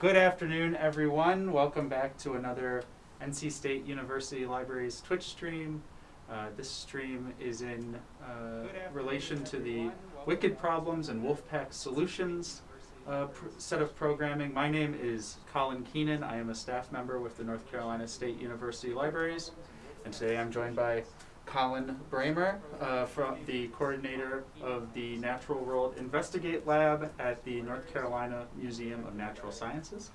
Good afternoon, everyone. Welcome back to another NC State University Libraries Twitch stream. Uh, this stream is in uh, relation to the Wicked Problems and Wolfpack Solutions uh, pr- set of programming. My name is Colin Keenan. I am a staff member with the North Carolina State University Libraries, and today I'm joined by Colin Bramer, uh, from the coordinator of the Natural World Investigate Lab at the North Carolina Museum of Natural Sciences.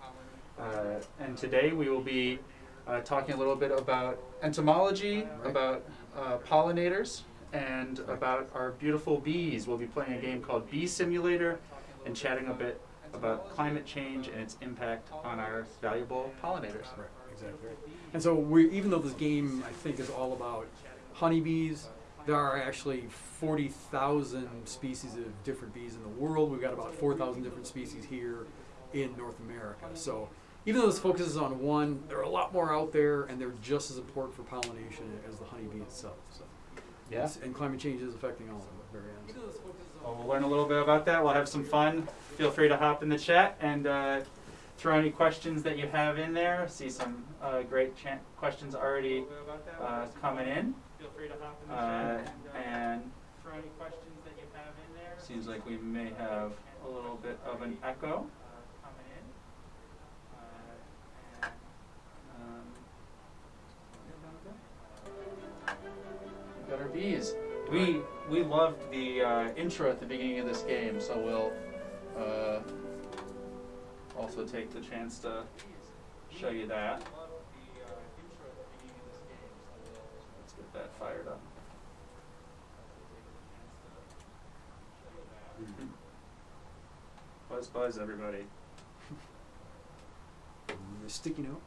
Uh, and today we will be uh, talking a little bit about entomology, about uh, pollinators, and about our beautiful bees. We'll be playing a game called Bee Simulator and chatting a bit about climate change and its impact on our valuable pollinators. Right, exactly. And so we, even though this game, I think, is all about honeybees, there are actually 40,000 species of different bees in the world. We've got about 4,000 different species here in North America. So even though this focuses on one, there are a lot more out there, and they're just as important for pollination as the honeybee itself. So, Yeah. And climate change is affecting all of them very end. Well, we'll learn a little bit about that. We'll have some fun. Feel free to hop in the chat and uh, throw any questions that you have in there. See some uh, great questions already uh, coming in. Feel free to hop in the chat and throw any questions that you have in there. Seems like we may have a little bit of an echo coming in. Uh, and, um, we got our bees. We we loved the uh, intro at the beginning of this game, so we'll uh, also take the chance to show you that. Let's get that fired up. Buzz buzz everybody. A sticky note.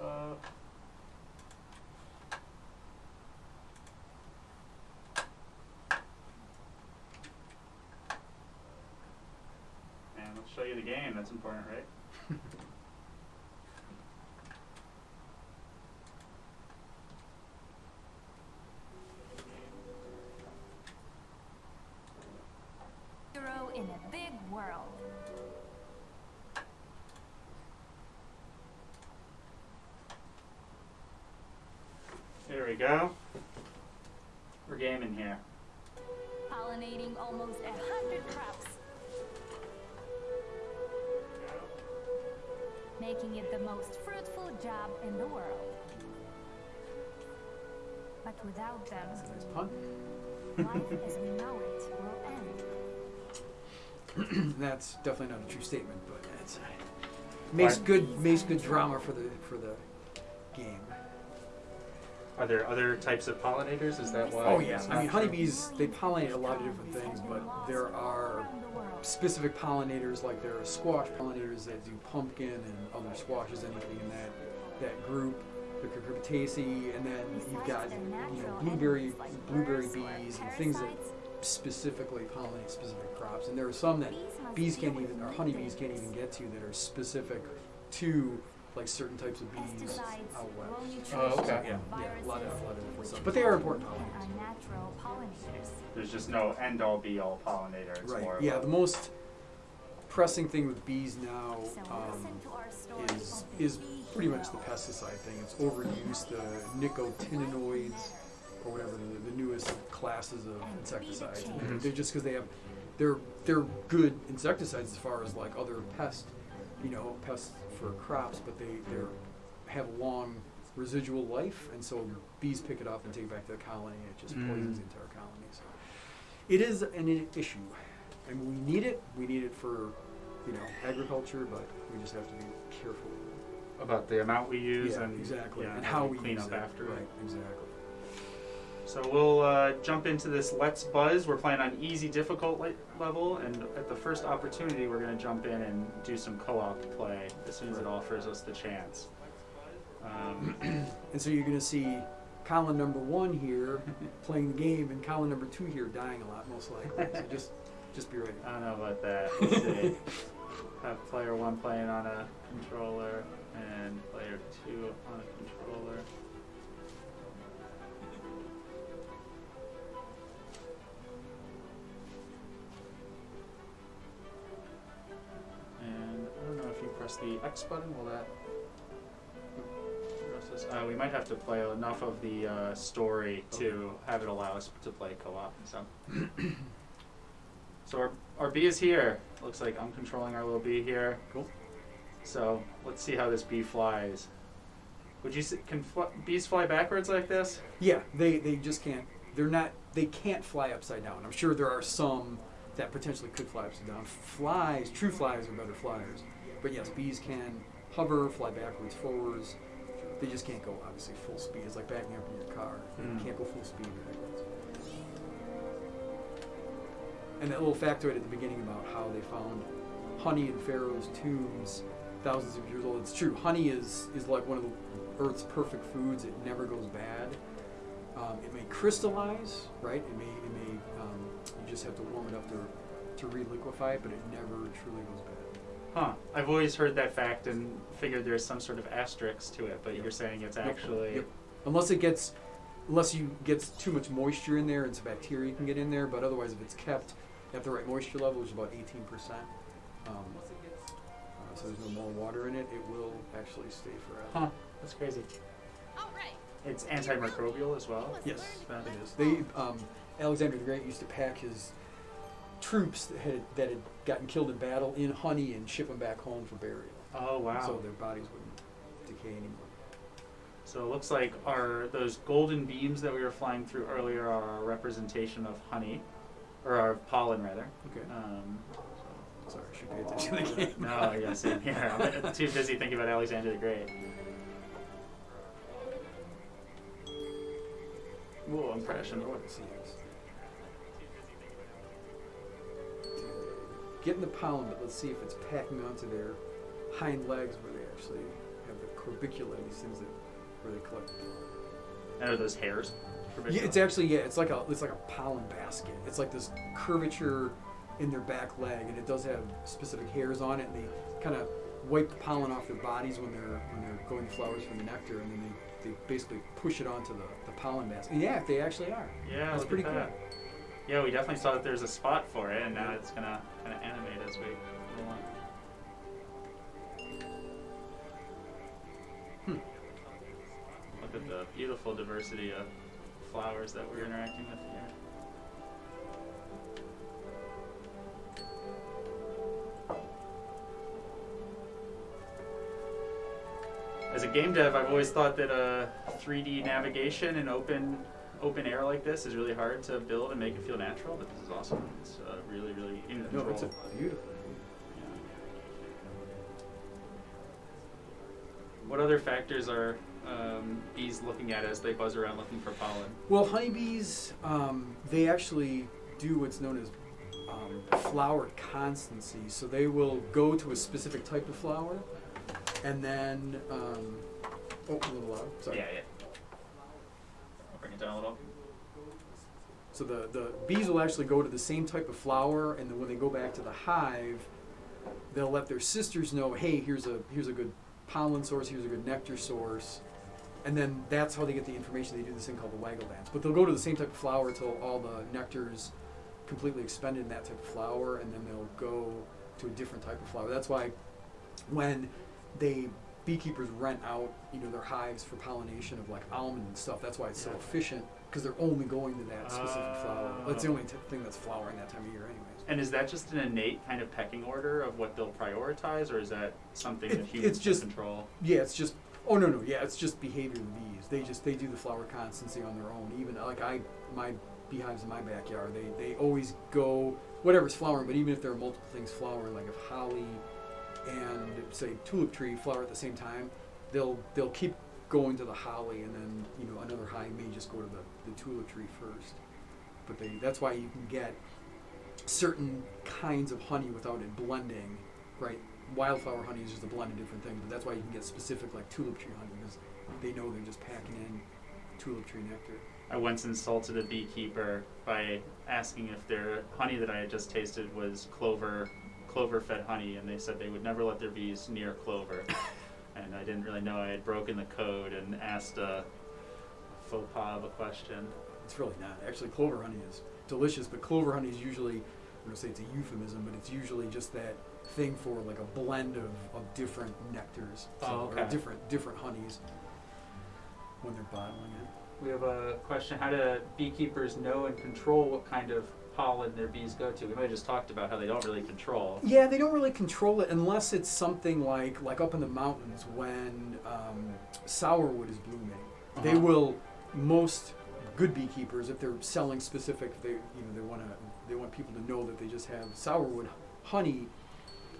Uh, and let's you the game. That's important, right? Hero in a big world. Here we go. Job in the world. But without them, Nice life as we know it will end. That's definitely not a true statement, but uh, it's makes Right. good makes good drama for the for the game. Are there other types of pollinators? Is that why? Oh yeah, I mean honeybees they pollinate a lot of different things, but there are Around the world. specific pollinators like there are squash pollinators that do pumpkin and other squashes, anything in that that group, the cucurbitaceae, and then you've got you know blueberry blueberry bees and things that specifically pollinate specific crops, and there are some that bees can't even or honeybees can't even get to that are specific to like certain types of bees out west. Oh, okay. Yeah, yeah, a lot of, a lot of different stuff. But they are important pollinators. are natural pollinators. There's just no end all be all pollinator. It's Right. more Yeah, the most pressing thing with bees now um, listen to our story is is bee pretty much the pesticide thing. It's overuse, the nicotinoids or whatever the, the newest classes of insecticides. be the And they're, they're just because they have they're they're good insecticides as far as like other pest, you know, pests for crops, but they they have a long residual life, and so bees pick it up and take it back to the colony, and it just Mm. poisons the entire colony. So it is an issue, and we need it. We need it for you know agriculture, but we just have to be careful. About the amount we use yeah, and exactly, yeah, and how we clean use up it. after. Right, exactly. So we'll uh, jump into this Let's Buzz. We're playing on easy difficult le- level, and at the first opportunity, we're going to jump in and do some co-op play as soon as it offers us the chance. Um, And so you're going to see Colin number one here playing the game, and Colin number two here dying a lot, most likely. So just, just be ready. I don't know about that. Let's see. Have player one playing on a controller and player 2 on a controller. And I don't know if you press the X button, will that? Uh, we might have to play enough of the uh, story to have it allow us to play co-op. So, so our, our bee is here. Looks like I'm controlling our little bee here. Cool. So let's see how this bee flies. Would you say, can fl- bees fly backwards like this? Yeah, they, they just can't. They're not. They can't fly upside down. I'm sure there are some that potentially could fly upside down. Flies, true flies, are better flyers. But yes, bees can hover, fly backwards, forwards. They just can't go obviously full speed. It's like backing up in your car. Mm. You can't go full speed backwards. And that little factoid at the beginning about how they found honey in Pharaoh's tombs thousands of years old. It's true. Honey is, is like one of the Earth's perfect foods. It never goes bad. Um, it may crystallize, right? It may, it may. Um, you just have to warm it up to to reliquefy it, but it never truly goes bad. Huh. I've always heard that fact and figured there's some sort of asterisk to it, but Yep. you're saying it's actually. Yep. Unless it gets, unless you gets too much moisture in there and some bacteria can get in there. But otherwise, if it's kept at the right moisture level, which is about 18 percent, um, so there's no more water in it, it will actually stay forever. Huh. That's crazy. All right. It's antimicrobial as well. Yes, That it is. They um, Alexander the Great used to pack his troops that had that had gotten killed in battle in honey and ship them back home for burial, Oh wow. so their bodies wouldn't decay anymore. So it looks like our those golden beams that we were flying through earlier are a representation of honey, or our pollen rather. Okay. Um, Sorry, I should pay attention to the game. no, yeah, same here. I'm too busy thinking about Alexander the Great. Whoa, I'm crashing. I want to see this. Getting the pollen, but let's see if it's packing onto their hind legs where they actually have the corbicula, these things that where they collect. And are those hairs? Yeah, it's actually yeah, it's like a it's like a pollen basket. It's like this curvature in their back leg, and it does have specific hairs on it, and they kind of wipe the pollen off their bodies when they're when they're going to flowers for the nectar, and then they, they basically push it onto the, the pollen basket. And yeah, they actually are. Yeah, That's pretty cool. that. Yeah, we definitely saw that there's a spot for it, and now it's gonna kind of animate as we go along. Hmm. Look at the beautiful diversity of flowers that we're interacting with here. As a game dev, I've always thought that uh, 3D navigation and open open air like this is really hard to build and make it feel natural, but this is awesome. It's uh, really, really in control. No, it's a beautiful. Yeah. What other factors are um, bees looking at as they buzz around looking for pollen? Well, honeybees, um, they actually do what's known as um, flower constancy. So they will go to a specific type of flower, and then um, oh, a little loud. Sorry. Yeah, yeah. I'll bring it down a little. So the, the bees will actually go to the same type of flower, and then when they go back to the hive, they'll let their sisters know, hey, here's a here's a good pollen source, here's a good nectar source, and then that's how they get the information. They do this thing called the waggle dance. But they'll go to the same type of flower until all the nectar's completely expended in that type of flower, and then they'll go to a different type of flower. That's why when they beekeepers rent out, you know, their hives for pollination of like almond and stuff. That's why it's so Yeah. efficient because they're only going to that specific flower. That's the Oh. only t- thing that's flowering that time of year, anyways. And is that just an innate kind of pecking order of what they'll prioritize, or is that something It- that humans it's just- can control? Yeah, it's just. Oh no no yeah, it's just behavior of the bees. They just they do the flower constancy on their own. Even like I my beehives in my backyard, they they always go whatever's flowering. But even if there are multiple things flowering, like if holly and say tulip tree flower at the same time, they'll they'll keep going to the holly, and then you know another hive may just go to the, the tulip tree first. But they that's why you can get certain kinds of honey without it blending, right? Wildflower honey is just a blend of different things, but that's why you can get specific like tulip tree honey because they know they're just packing in tulip tree nectar. I once insulted a beekeeper by asking if their honey that I had just tasted was clover, clover-fed honey, and they said they would never let their bees near clover. and I didn't really know I had broken the code and asked a faux pas of a question. It's really not. Actually, clover honey is delicious, but clover honey is usually, I'm going to say it's a euphemism, but it's usually just that thing for like a blend of, of different nectars, so, Oh, okay. or different different honeys when they're bottling it. We have a question: How do beekeepers know and control what kind of pollen their bees go to? We might have just talked about how they don't really control. Yeah, they don't really control it unless it's something like like up in the mountains when um, sourwood is blooming. They Uh-huh. will most good beekeepers if they're selling specific they you know they want to they want people to know that they just have sourwood honey.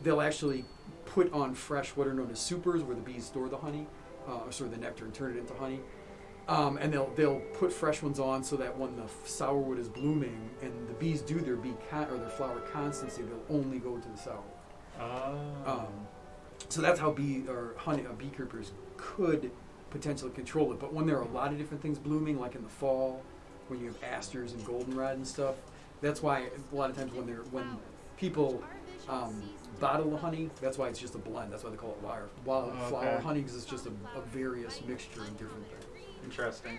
They'll actually put on fresh what are known as supers where the bees store the honey, uh, store the nectar and turn it into honey. Um, and they'll they'll put fresh ones on so that when the f- sourwood is blooming and the bees do their bee con- or their flower constancy, they'll only go to the sourwood. Oh. Um, so that's how bee or honey uh, beekeepers could potentially control it. But when there are a lot of different things blooming, like in the fall, when you have asters and goldenrod and stuff, that's why a lot of times when they're when people um, bottle the honey, that's why it's just a blend. That's why they call it wire, wildflower Okay. honey because it's just a, a various mixture of different things. Interesting.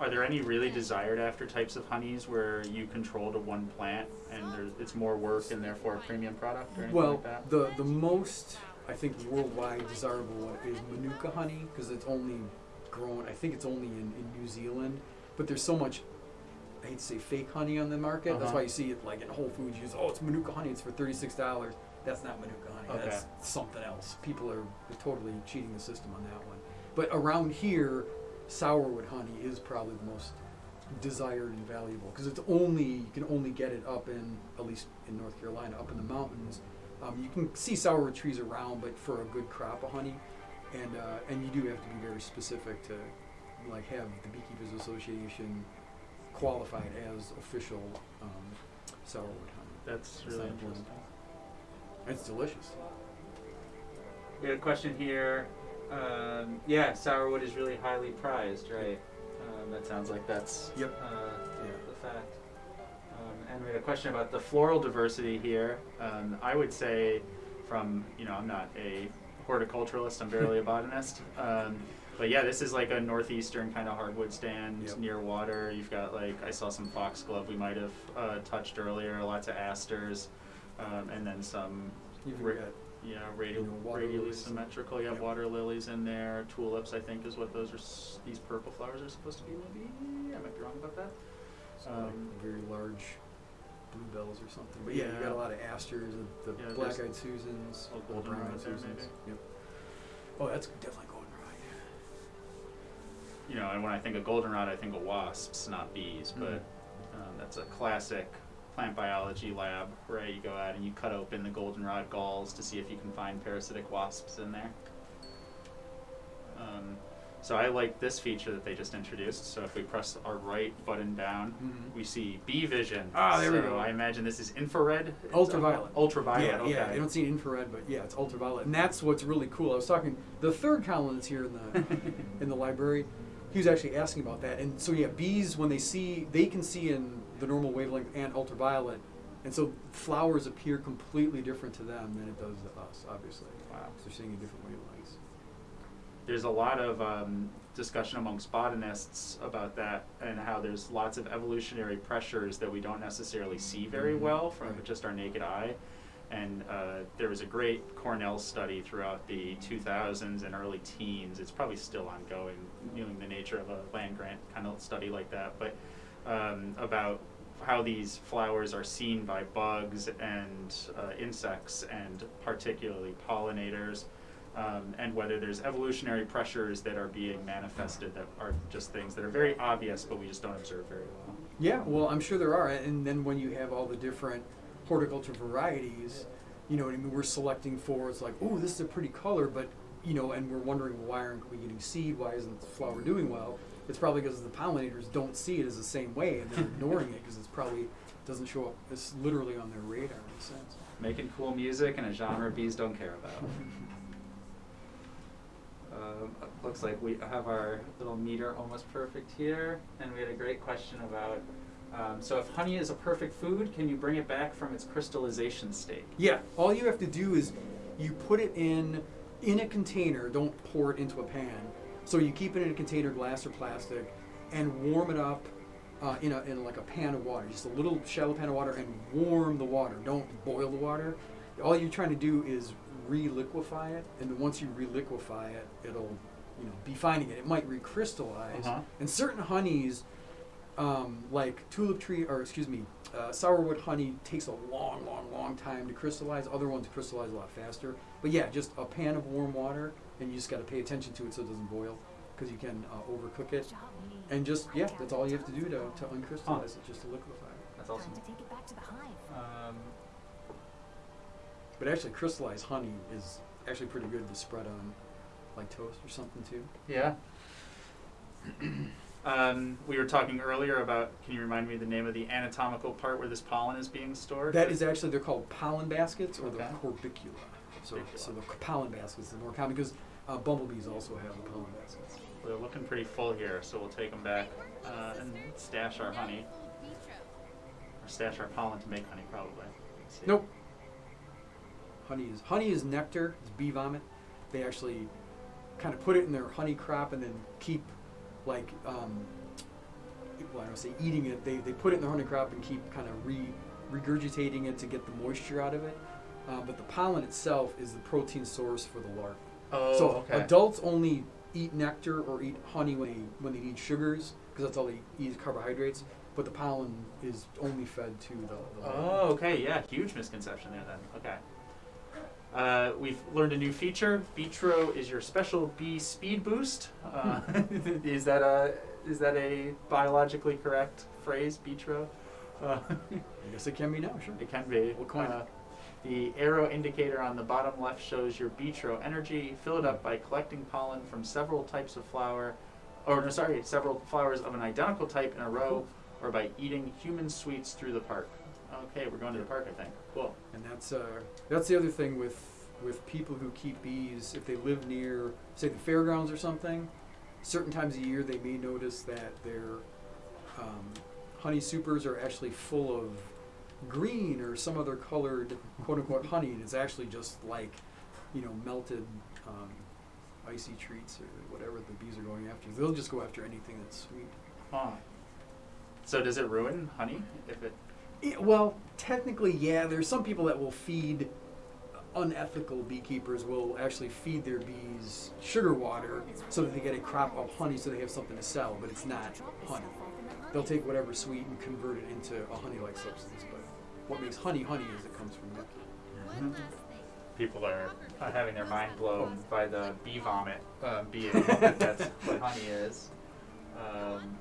Are there any really desired after types of honeys where you control to one plant and there's, it's more work and therefore a premium product or anything Well, like that? the the most I think worldwide desirable one is Manuka honey because it's only grown. I think it's only in, in New Zealand, but there's so much. I hate to say fake honey on the market. That's Uh-huh. why you see it like in Whole Foods. You use oh it's Manuka honey. It's for thirty six dollars. That's not Manuka honey. Okay. That's something else. People are totally cheating the system on that one. But around here, sourwood honey is probably the most desired and valuable because it's only you can only get it up in at least in North Carolina up in the mountains. Um, you can see sourwood trees around, but for a good crop of honey, and uh, and you do have to be very specific to like have the Beekeepers Association qualified as official um, sourwood honey. That's It's really not important. interesting. It's delicious. We had a question here. Um, yeah, sourwood is really highly prized, right? Um, that sounds like that's Yep. uh, Yeah. the fact. Um, and we had a question about the floral diversity here. Um, I would say, from you know, I'm not a horticulturalist. I'm barely a botanist. Um, but yeah, this is like a northeastern kind of hardwood stand Yep. near water. You've got like I saw some foxglove we might have uh, touched earlier. Lots of asters, um, and then some You've got You know, water radially lilies. symmetrical. You have Yep. water lilies in there. Tulips, I think, is what those are. S- these purple flowers are supposed to be. Maybe I might be wrong about that. some Um, like very large bluebells or something. But yeah, you Yeah. got a lot of asters, the, the Yeah, there's black-eyed Susans, a the goldenrod brown-eyed there, Susans. maybe. Yep. Oh, that's definitely goldenrod. You know, and when I think of goldenrod, I think of wasps, not bees. But um, that's a classic plant biology lab, right? You go out and you cut open the goldenrod galls to see if you can find parasitic wasps in there. Um, so I like this feature that they just introduced. So if we press our right button down, Mhm. we see bee vision. Ah, there we go. I imagine this is infrared. Ultraviolet. Ultraviolet. yeah, okay. yeah. I don't see infrared, but yeah, it's ultraviolet, and that's what's really cool. I was talking the third Colin that's here in the in the library. He was actually asking about that, and so yeah, bees when they see they can see in the normal wavelength and ultraviolet, and so flowers appear completely different to them than it does to us. Obviously, Wow. they're seeing in different wavelengths. there's a lot of um, discussion amongst botanists about that and how there's lots of evolutionary pressures that we don't necessarily see very Mhm. well from Right. just our naked eye. And uh, there was a great Cornell study throughout the 2000s and early teens. It's probably still ongoing, knowing the nature of a land grant kind of study like that, but um, about how these flowers are seen by bugs and uh, insects and particularly pollinators um, and whether there's evolutionary pressures that are being manifested that are just things that are very obvious but we just don't observe very well. Yeah, well, I'm sure there are, and then when you have all the different horticulture varieties, you know, what I mean, we're selecting for it's like, oh, this is a pretty color, but you know, and we're wondering why aren't we getting seed? Why isn't the flower doing well? It's probably because the pollinators don't see it as the same way, and they're ignoring it because it's probably doesn't show up. It's literally on their radar in a sense. Making cool music in a genre bees don't care about. Um, looks like we have our little meter almost perfect here, and we had a great question about. Um, so, if honey is a perfect food, can you bring it back from its crystallization state? Yeah, all you have to do is you put it in in a container. Don't pour it into a pan. So you keep it in a container, glass or plastic, and warm it up uh, in a in like a pan of water, just a little shallow pan of water, and warm the water. Don't boil the water. All you're trying to do is re-liquefy it, and then once you re-liquefy it, it'll you know be finding it. It might recrystallize, Uh-huh. and certain honeys, um, like tulip tree, or excuse me, uh, sourwood honey takes a long, long, long time to crystallize. Other ones crystallize a lot faster. But yeah, just a pan of warm water, and you just got to pay attention to it so it doesn't boil, because you can uh, overcook it. And just yeah, that's all you have to do to, to uncrystallize it, just to liquefy it. That's awesome. Time to take it back to the hive. Um, But actually, crystallized honey is actually pretty good to spread on like toast or something too. yeah. um, we were talking earlier about. Can you remind me the name of the anatomical part where this pollen is being stored? That is actually they're called pollen baskets or Okay. the corbicula. So, so the pollen baskets are more common because uh, bumblebees also have the pollen baskets. They're looking pretty full here, so we'll take them back uh, and stash our honey, or stash our pollen to make honey, probably. Nope. Honey is honey is nectar. It's bee vomit. They actually kind of put it in their honey crop and then keep like um, well, I don't say eating it. They, they put it in their honey crop and keep kind of re regurgitating it to get the moisture out of it. Uh, but the pollen itself is the protein source for the larvae. Oh, so okay. adults only eat nectar or eat honey when they when they need sugars because that's all they eat is carbohydrates. But the pollen is only fed to the. the. Oh, okay, yeah, huge misconception there then. Okay. Uh, we've learned a new feature. Vitro is your special bee speed boost. Uh, is that a is that a biologically correct phrase, Vitro? Uh, I guess it can be now, sure. it can be. We'll coin it. The arrow indicator on the bottom left shows your Vitro energy. Fill it up by collecting pollen from several types of flower, or no, sorry, several flowers of an identical type in a row, or by eating human sweets through the park. Okay, we're going to the park, I think. Cool. And that's uh, that's the other thing with with people who keep bees. If they live near, say, the fairgrounds or something, certain times a year they may notice that their um, honey supers are actually full of green or some other colored quote unquote honey, and it's actually just like you know melted um, icy treats or whatever the bees are going after. They'll just go after anything that's sweet. Huh. So does it ruin honey if it? Well, technically, yeah. There's some people that will feed unethical beekeepers will actually feed their bees sugar water so that they get a crop of honey so they have something to sell, but it's not honey. They'll take whatever sweet and convert it into a honey-like substance, what makes honey honey is it comes from nectar. People are uh, having their mind blown by the bee vomit uh, being that's what honey is. Um,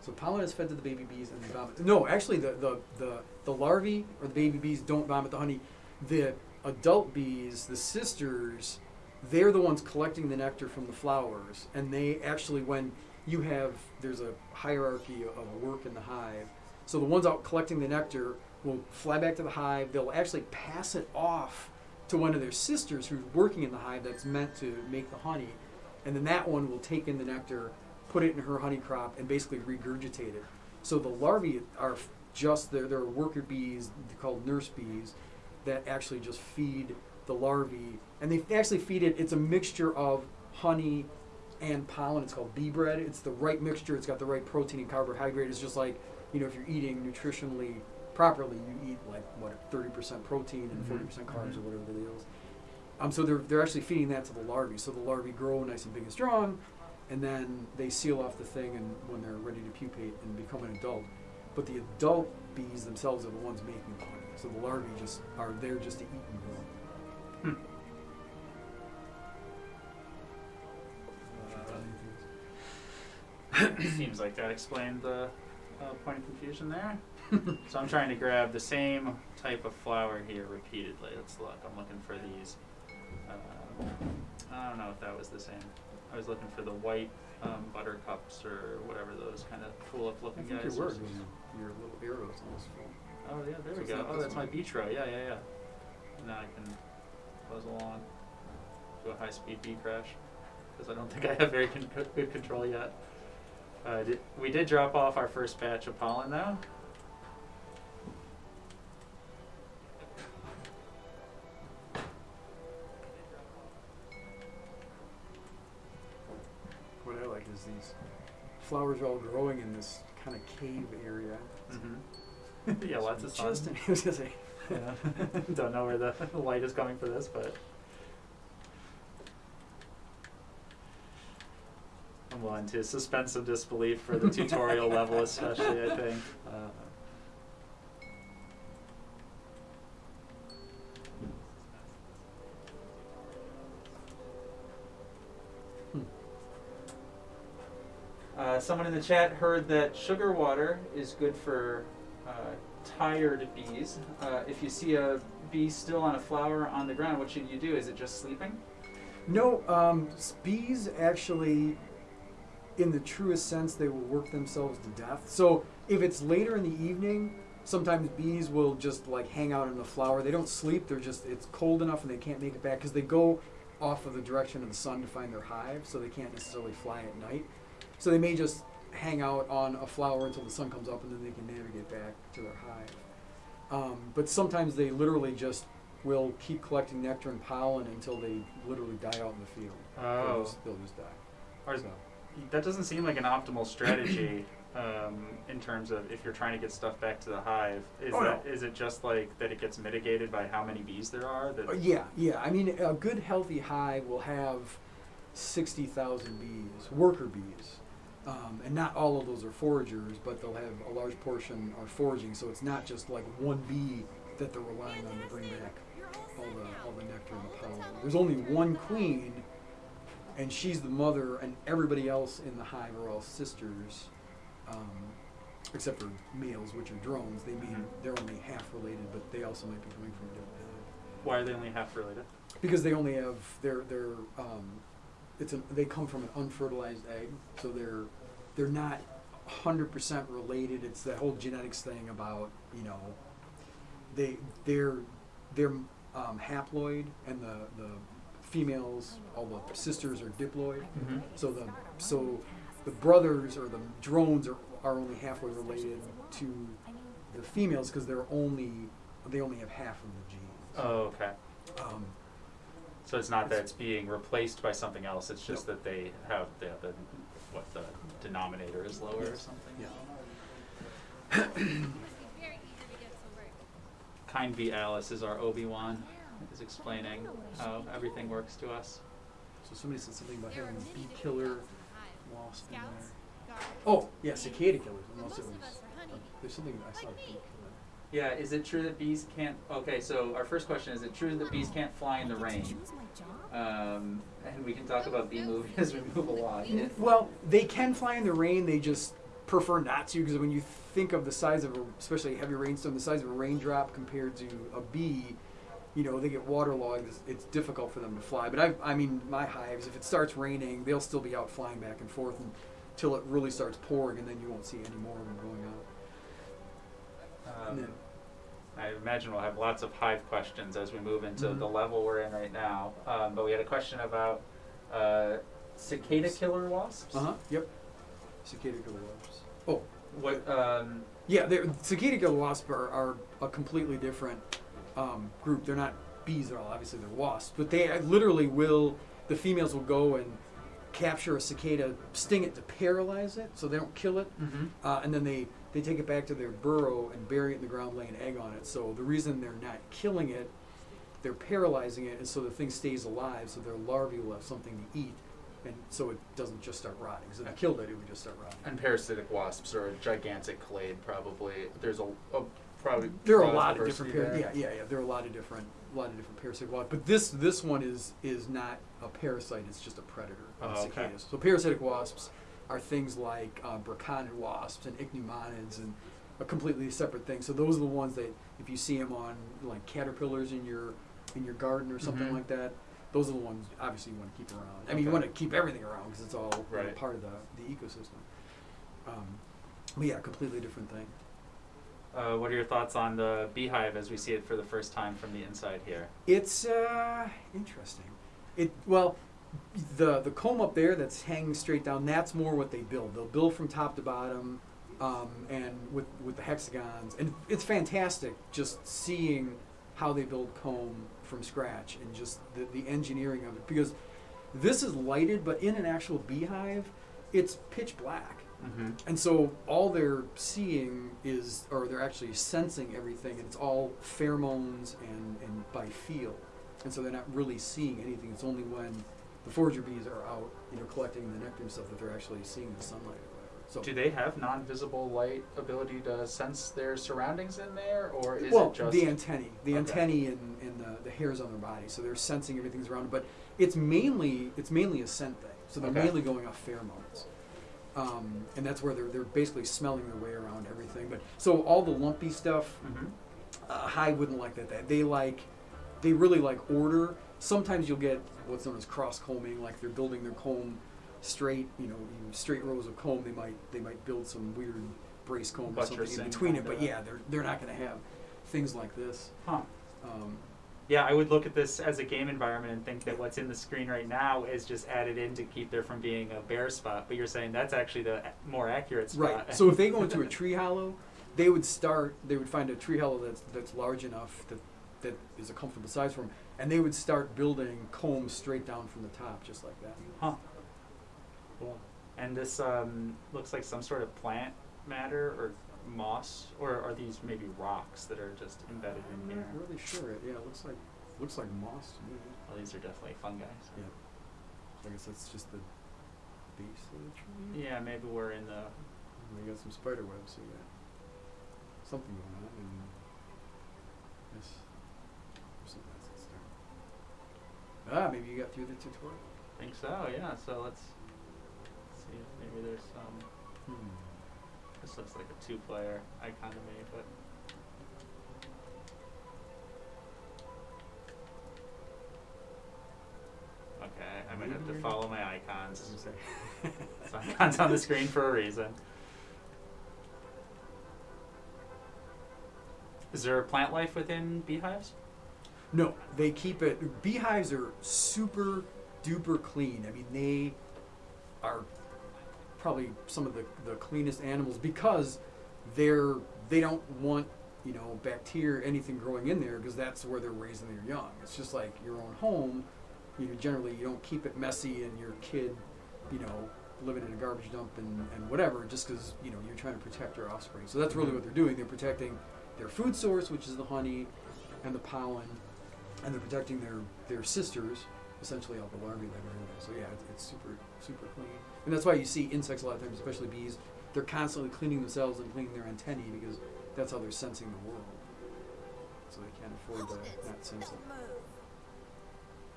So pollen is fed to the baby bees and they vomit. No, actually, the, the, the, the larvae or the baby bees don't vomit the honey. The adult bees, the sisters, they're the ones collecting the nectar from the flowers. And they actually, when you have, there's a hierarchy of work in the hive. So the ones out collecting the nectar will fly back to the hive. They'll actually pass it off to one of their sisters who's working in the hive that's meant to make the honey. And then that one will take in the nectar, put it in her honey crop, and basically regurgitate it. So the larvae are just there. There are worker bees called nurse bees that actually just feed the larvae, and they actually feed it. It's a mixture of honey and pollen. It's called bee bread. It's the right mixture. It's got the right protein and carbohydrate. It's just like you know if you're eating nutritionally properly, you eat like what 30% protein and Mhm. 40% carbs Mhm. or whatever the deal is. Um, so they're they're actually feeding that to the larvae. So the larvae grow nice and big and strong, and then they seal off the thing and when they're ready to pupate and become an adult. But the adult bees themselves are the ones making the honey. So the larvae just are there just to eat and grow. hmm. Seems like that explained the uh, point of confusion there. so I'm trying to grab the same type of flower here repeatedly. Let's look. I'm looking for these. Uh, I don't know if that was the same. I was looking for the white um, buttercups or whatever those kind of tulip I looking guys. your are. word was your little arrows almost full. Oh yeah, there So we go. Oh, this that's my one. vitro. Yeah, yeah, yeah. Now I can buzz along to a high-speed bee crash because I don't think I have very con- good control yet. Uh, did, we did drop off our first batch of pollen though. What I like is these flowers are all growing in this kind of cave area. Mm -hmm. yeah, lots of sun. Just, yeah. Don't know where the light is coming for this, but. I'm willing to suspend some disbelief for the tutorial level, especially. I think. Uh, Hmm. Uh, someone in the chat heard that sugar water is good for uh, tired bees. Uh, if you see a bee still on a flower on the ground, what should you do? Is it just sleeping? No, um, bees actually, in the truest sense, they will work themselves to death. So if it's later in the evening, sometimes bees will just like hang out in the flower. They don't sleep. They're just it's cold enough and they can't make it back because they go off of the direction of the sun to find their hive, so they can't necessarily fly at night. So they may just hang out on a flower until the sun comes up and then they can navigate back to their hive. Um, but sometimes they literally just will keep collecting nectar and pollen until they literally die out in the field. They'll Oh, just, they'll just die. Or is- So, that doesn't seem like an optimal strategy um, in terms of if you're trying to get stuff back to the hive. Is Oh, that is it just like that it gets mitigated by how many bees there are? That uh, yeah, yeah. I mean, a good healthy hive will have 60,000 bees, worker bees. Um, and not all of those are foragers, but they'll have a large portion are foraging. So it's not just like one bee that they're relying on to bring back all the, all the nectar and the pollen. There's only one queen, and she's the mother, and everybody else in the hive are all sisters, um, except for males, which are drones. They mean they're only half related, but they also might be coming from a different hive why are they only half related? because they only have they're they're um, it's an, they come from an unfertilized egg, so they're they're not hundred percent related. It's that whole genetics thing about you know they they're they're um, haploid and the the females all the sisters are diploid. Mm-hmm. So the so the brothers or the drones are, are only halfway related to the females because they're only they only have half of the genes. Oh, okay. Um, So it's not that it's being replaced by something else. It's just No. that they have the, the what the denominator is lower or something. Yeah. Kind V Alice is our Obi Wan. Is explaining how everything works to us. So somebody said something about having a bee killer wasp in there. Oh, yeah, cicada killers. Unless it was, uh, there's something I saw. a. Yeah, is it true that bees can't? Okay, so our first question is: It true that bees can't fly in the rain? Um, and we can talk about bee movie as we move along. Well, they can fly in the rain. They just prefer not to because when you think of the size of a, especially a heavy rainstorm, the size of a raindrop compared to a bee, you know, they get waterlogged. It's, it's difficult for them to fly. But I, I mean, my hives, if it starts raining, they'll still be out flying back and forth until it really starts pouring, and then you won't see any more of them going out. Um, Yeah. I imagine we'll have lots of hive questions as we move into Mhm. the level we're in right now. Um, but we had a question about uh, cicada killer wasps. Uh huh. Yep. Cicada killer wasps. Oh, What? Um, Yeah, cicada killer wasps are, are a completely different um, group. They're not bees at all. Obviously, they're wasps, but they literally will. The females will go and capture a cicada, sting it to paralyze it, so they don't kill it, uh, and then they they take it back to their burrow and bury it in the ground, lay an egg on it. So the reason they're not killing it, they're paralyzing it, and so the thing stays alive, so their larvae will have something to eat, and so it doesn't just start rotting. So if you killed it, it would just start rotting. And parasitic wasps are a gigantic clade, probably. There's a, a probably. There are a lot of different there. yeah, yeah, yeah. There are a lot of different, a lot of different parasitic wasps. But this this one is is not a parasite. It's just a predator. of Oh, okay. cicadas. So parasitic wasps are things like uh, braconid wasps and ichneumonids and a completely separate thing. So those are the ones that if you see them on like caterpillars in your in your garden or something Mhm. like that, those are the ones obviously you want to keep around. I mean, you want to keep everything around because it's all you know, part of the the ecosystem. Um, but yeah, completely different thing. Uh, what are your thoughts on the beehive as we see it for the first time from the inside here? It's uh, interesting. It well, the the comb up there that's hanging straight down. That's more what they build. They'll build from top to bottom, um, and with with the hexagons, and it's fantastic just seeing how they build comb from scratch and just the, the engineering of it because this is lighted, but in an actual beehive, it's pitch black. Mm-hmm. And so all they're seeing is, or they're actually sensing everything, and it's all pheromones and, and by feel. And so they're not really seeing anything. It's only when the forager bees are out, you know, collecting the nectar and stuff that they're actually seeing the sunlight or whatever. So Do they have non-visible light ability to sense their surroundings in there, or is well, it just the antennae, the Okay. antennae and, and the, the hairs on their body, so they're sensing everything's around them. But it's mainly it's mainly a scent thing. So they're Okay. mainly going off pheromones, um, and that's where they're they're basically smelling their way around everything. But so all the lumpy stuff, hmm uh, hive wouldn't like that. That they like, they really like order. Sometimes you'll get what's known as cross combing, like they're building their comb straight, you know, in straight rows of comb. They might they might build some weird brace comb or something in between it. But yeah, they're they're not going to have things like this. Huh. Um, Yeah, I would look at this as a game environment and think that what's in the screen right now is just added in to keep there from being a bare spot. But you're saying that's actually the more accurate spot. Right. So if they go into a tree hollow, they would start. They would find a tree hollow that's that's large enough that that is a comfortable size for them, and they would start building combs straight down from the top, just like that. Huh. Cool. And this um, looks like some sort of plant matter or moss, or are these maybe rocks that are just embedded I'm in here? not really sure. Yeah, it looks like looks like moss to me. Well, these are definitely fungi. so- Yeah. I guess that's just the base of the tree. Yeah, maybe we're in the. We got some spider webs. So we got something going on. And yes, something else that's there. Ah, maybe you got through the tutorial. think so. Yeah. So let's see. if Maybe there's some. Hmm. This looks like a two-player icon to me, but. Okay, I might have to follow my icons. It's icons on the screen for a reason. Is there plant life within beehives? No, they keep it. Beehives are super duper clean. I mean, they are probably some of the, the cleanest animals because they're they don't want you know bacteria anything growing in there because that's where they're raising their young. It's just like your own home. You know, generally you don't keep it messy and your kid, you know, living in a garbage dump and, and whatever just because you know you're trying to protect your offspring. So that's really mm-hmm. what they're doing. They're protecting their food source, which is the honey and the pollen, and they're protecting their their sisters, essentially all the larvae that are in there. So yeah, it's, it's super super clean, and that's why you see insects a lot of times, especially bees. They're constantly cleaning themselves and cleaning their antennae because that's how they're sensing the world. So they can't afford to not sense it.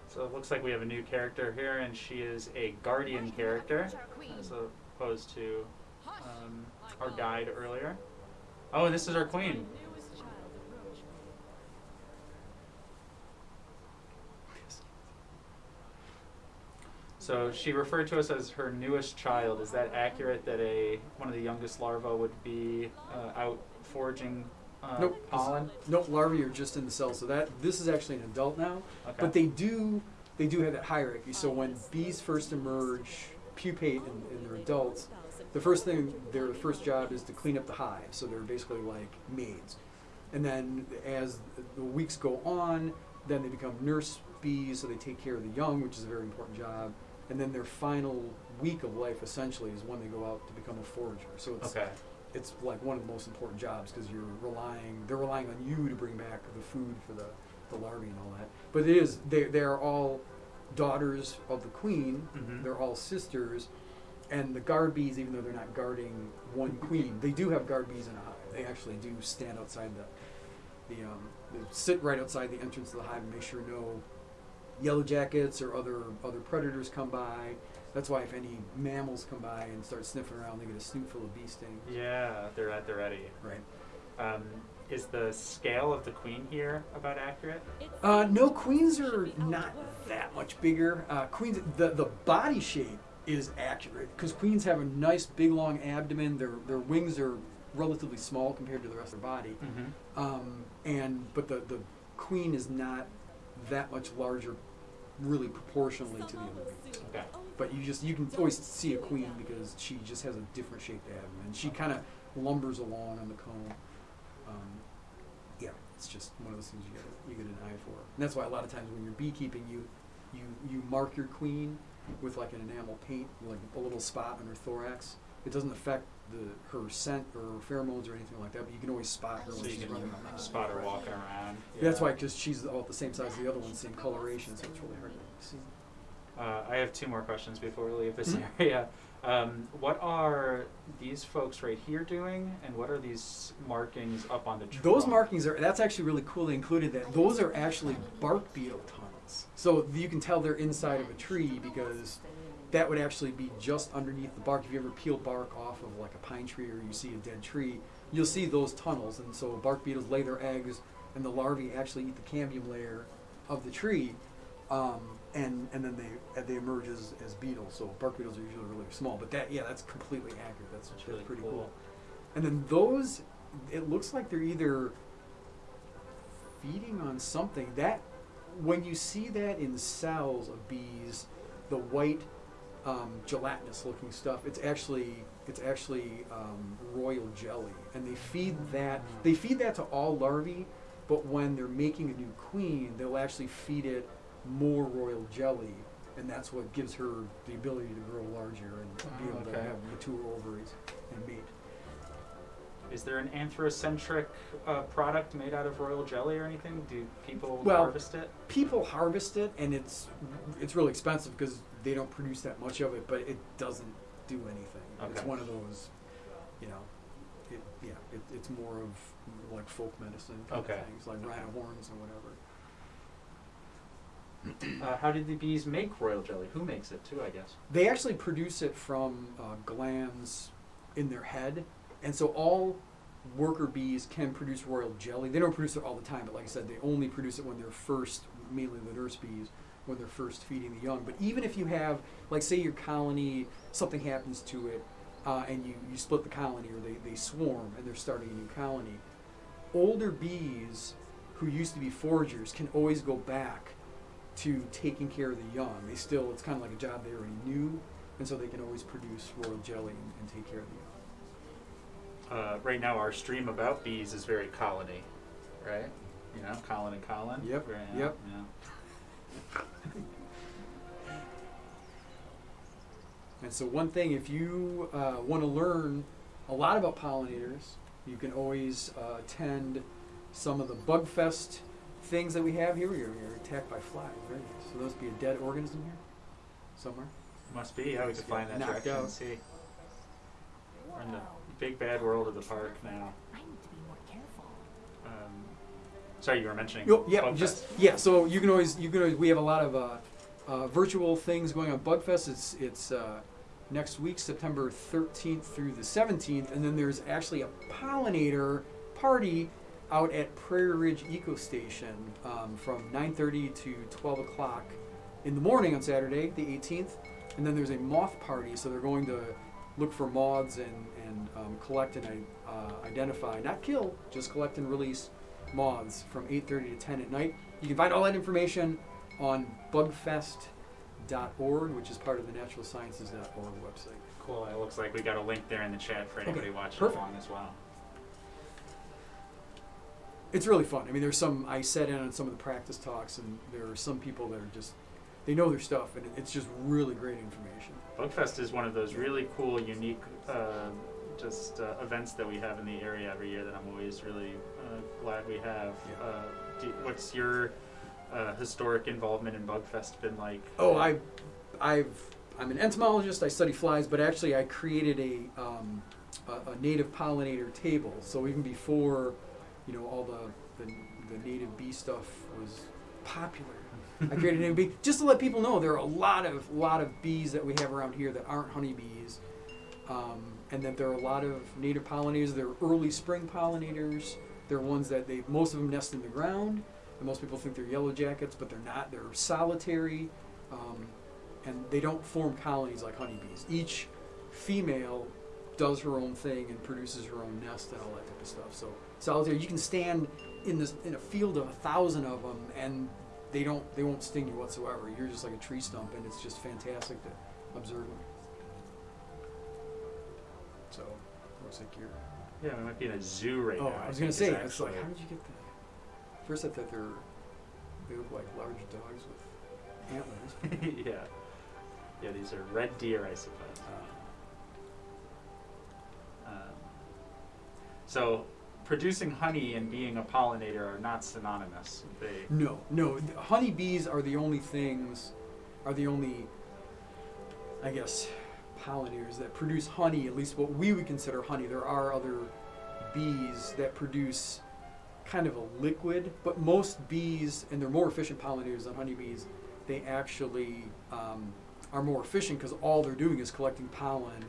So it looks like we have a new character here, and she is a guardian character, as opposed to um, our guide earlier. Oh, and this is our queen. So she referred to us as her newest child. Is that accurate? That a one of the youngest larvae would be uh, out foraging uh, Nope, pollen? Nope, larvae are just in the cell. So that this is actually an adult now. Okay. But they do they do have that hierarchy. So when bees first emerge, pupate, and, and they're adults, the first thing their first job is to clean up the hive. So they're basically like maids. And then as the weeks go on, then they become nurse bees, so they take care of the young, which is a very important job. And then their final week of life essentially is when they go out to become a forager. So it's okay. it's like one of the most important jobs because you're relying they're relying on you to bring back the food for the, the larvae and all that but it is they they're all daughters of the queen Mhm. they're all sisters and the guard bees even though they're not guarding one queen they do have guard bees in a hive they actually do stand outside the the um they sit right outside the entrance of the hive and make sure no yellow jackets or other other predators come by that's why if any mammals come by and start sniffing around they get a snoot full of bee stings Yeah, they're at the ready. Right. Um, is the scale of the queen here about accurate? Uh, no, queens are not that much bigger. Uh, queens, the the body shape is accurate because queens have a nice big long abdomen. Their their wings are relatively small compared to the rest of their body. Mm-hmm. Um, and but the the queen is not that much larger, really proportionally to the other bees. Okay. But you just you can always see a queen because she just has a different shaped abdomen. And she kind of lumbers along on the comb. Um, yeah, it's just one of those things you get you get an eye for. And that's why a lot of times when you're beekeeping, you you you mark your queen with like an enamel paint, like a little spot on her thorax. It doesn't affect the her scent or pheromones or anything like that, but you can always spot her So when you she's can running around. spot her walking around. That's why, because she's all the same size as the other one, same coloration, so it's really hard to see. Uh, I have two more questions before we leave this Mhm. area. Um, what are these folks right here doing, and what are these markings up on the tree? Those markings are, that's actually really cool. They included that. Those are actually bark beetle tunnels. So you can tell they're inside of a tree because that would actually be just underneath the bark. If you ever peel bark off of like a pine tree or you see a dead tree, you'll see those tunnels. And so bark beetles lay their eggs and the larvae actually eat the cambium layer of the tree. Um, and, and then they they emerge as, as beetles. So bark beetles are usually really small. But that yeah, that's completely accurate. That's, That's that's really pretty cool. cool. And then those, it looks like they're either feeding on something. That when you see that in cells of bees, the white um, gelatinous looking stuff, it's actually it's actually um, royal jelly, and they feed that they feed that to all larvae. But when they're making a new queen, they'll actually feed it more royal jelly, and that's what gives her the ability to grow larger and be Oh, able to have mature ovaries and mate. Is there an anthrocentric uh, product made out of royal jelly or anything? Do people Well, harvest it? people harvest it and it's it's really expensive because they don't produce that much of it but it doesn't do anything it's one of those you know it, yeah it, it's more of like folk medicine kind Okay. of things like rhino horns or whatever Uh, how did the bees make royal jelly? Who makes it too? I guess. they actually produce it from uh, glands in their head and so all worker bees can produce royal jelly they don't produce it all the time but like i said they only produce it when they're first mainly the nurse bees when they're first feeding the young but even if you have like say your colony something happens to it uh, and you, you split the colony or they, they swarm and they're starting a new colony older bees who used to be foragers can always go back to taking care of the young they still it's kind of like a job they already knew and so they can always produce royal jelly and, and take care of the young Uh, right now, our stream about bees is very colony, right? You know, Colin and Colin. Yep, Very, yep. Yeah. And so, one thing, if you uh, want to learn a lot about pollinators, you can always uh, attend some of the bug fest things that we have here. You're, you're attacked by flies. Very nice. So, those be a dead organism here somewhere. Must be. How we could find that direction and see. We're in the big bad world of the park now. Sorry, you were mentioning. Yo, yeah, Bug just Fest. yeah. So you can always you can always we have a lot of uh, uh, virtual things going on. Bugfest. It's it's uh, next week, September 13th through the 17th, and then there's actually a pollinator party out at Prairie Ridge Eco Station um, from 9:30 to 12 o'clock in the morning on Saturday, the 18th, and then there's a moth party. So they're going to look for moths and and um, collect and uh, identify, not kill, just collect and release moths from 8.30 to 10 at night. You can find all that information on bugfest.org, which is part of the naturalsciences.org website. Cool. It looks like we got a link there in the chat for anybody watching perfect. along as well. It's really fun. I mean, there's some, I sat in on some of the practice talks, and there are some people that are just, they know their stuff, and it's just really great information. Bugfest is one of those really cool, unique, uh, just uh, events that we have in the area every year that I'm always really glad we have. Yeah. Uh, do, what's your uh, historic involvement in Bugfest been like? Oh, I, I've, I'm an entomologist. I study flies, but actually, I created a, um, a, a native pollinator table. So even before, you know, all the, the, the native bee stuff was popular, I created a native bee just to let people know there are a lot of lot of bees that we have around here that aren't honeybees, um, and that there are a lot of native pollinators. They're early spring pollinators. They're ones that they most of them nest in the ground. And most people think they're yellow jackets, but they're not. They're solitary, um, and they don't form colonies like honeybees. Each female does her own thing and produces her own nest and all that type of stuff. So solitary, you can stand in this in a field of a thousand of them, and they don't they won't sting you whatsoever. You're just like a tree stump, and it's just fantastic to observe them. So looks like you're. Yeah, we might be in a zoo right oh, now. I was gonna say, it's like, how did you get that? First, I thought they're they look like large dogs with antlers. yeah. Yeah, these are red deer, I suppose. Uh, Um, so, producing honey and being a pollinator are not synonymous. They no, no. Honeybees are the only things, are the only, I guess, pollinators that produce honey. At least what we would consider honey. There are other bees that produce kind of a liquid, but most bees, and they're more efficient pollinators than honeybees. They actually um, are more efficient because all they're doing is collecting pollen,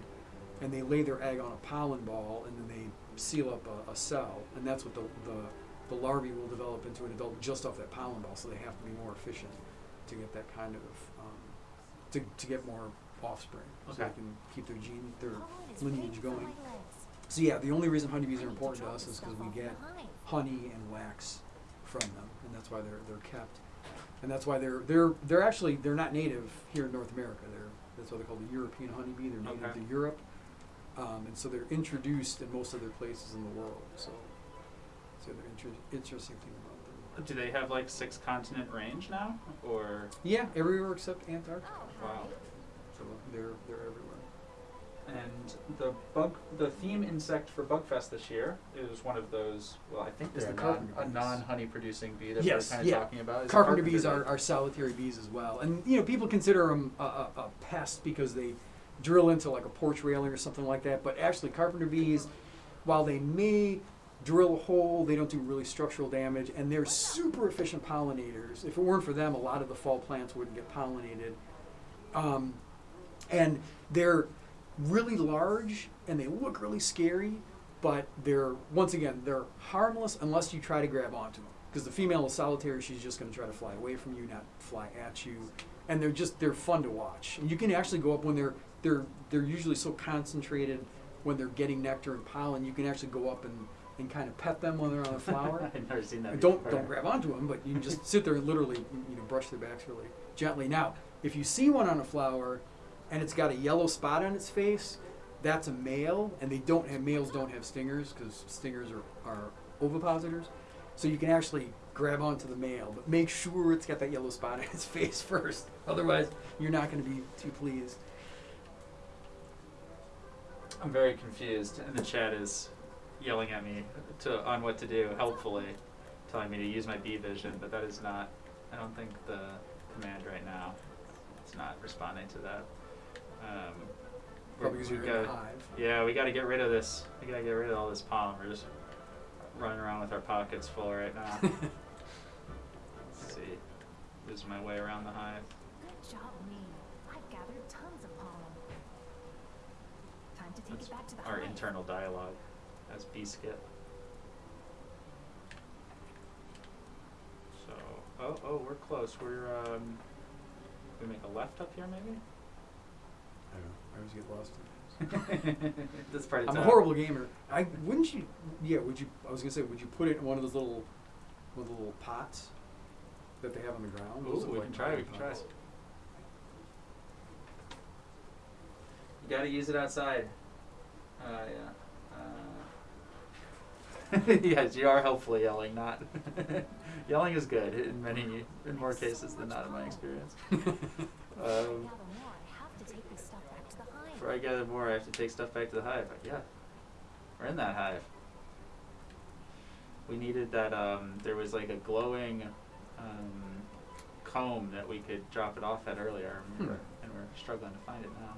and they lay their egg on a pollen ball, and then they seal up a, a cell, and that's what the, the the larvae will develop into an adult just off that pollen ball. So they have to be more efficient to get that kind of um, to to get more offspring, so Okay. they can keep their gene their lineage going. So yeah, the only reason honeybees are important to drop us is because we get honey and wax from them, and that's why they're they're kept, and that's why they're they're they're actually they're not native here in North America. They're that's why they're called the European honeybee. They're native Okay. to Europe, um, and so they're introduced in most other places in the world. So, so they're inter- interesting thing about them. do they have like six continent range now, or Yeah, everywhere except Antarctica. Oh, wow? They're they're everywhere. And the bug, the theme insect for Bugfest this year is one of those. Well, I think Is they're the a, non, carpenter a bees. non-honey producing bee that Yes, we're kind of yeah. talking about. is Carpenter bees are, are solitary bees as well, and you know people consider them a, a, a pest because they drill into like a porch railing or something like that. But actually, carpenter bees, while they may drill a hole, they don't do really structural damage, and they're super efficient pollinators. If it weren't for them, a lot of the fall plants wouldn't get pollinated. Um, and they're really large and they look really scary, but they're once again they're harmless unless you try to grab onto them. Because the female is solitary, she's just going to try to fly away from you, not fly at you. And they're just they're fun to watch. And you can actually go up when they're they're they're usually so concentrated when they're getting nectar and pollen. You can actually go up and, and kind of pet them when they're on a flower. I've never seen that. Don't before. don't grab onto them, but you can just sit there and literally you know brush their backs really gently. Now, if you see one on a flower and it's got a yellow spot on its face, that's a male, and they don't have males don't have stingers because stingers are, are ovipositors. So you can actually grab onto the male, but make sure it's got that yellow spot on its face first. Otherwise, you're not going to be too pleased. I'm very confused, and the chat is yelling at me to on what to do, helpfully, telling me to use my bee vision, but that is not. I don't think the command right now. It's not responding to that. Um, Probably because you're in a hive. Yeah, we got to get rid of this. We got to get rid of all this pollen. We're just running around with our pockets full right now. Let's see, losing my way around the hive. Good job, me. I've gathered tons of pollen. Time to take That's it back to the our hive. internal dialogue as bee skip. So, oh, oh, we're close. We're um, we make a left up here, maybe. I don't know. I always get lost. in That's part of I'm a town. horrible gamer. I wouldn't you? Yeah, would you? I was gonna say, would you put it in one of those little, one of the little pots that they have on the ground? Ooh, we like can try. We potting can try. pots. You gotta use it outside. Uh, yeah. Uh, yes, you are helpfully yelling. Not yelling is good in many, in more cases than not, in my experience. Um, gather more, I have to take this stuff back to the hive. Before I gather more, I have to take stuff back to the hive. Yeah, we're in that hive. We needed that. Um, there was like a glowing um, comb that we could drop it off at earlier, I remember, Hmm. and we're struggling to find it now.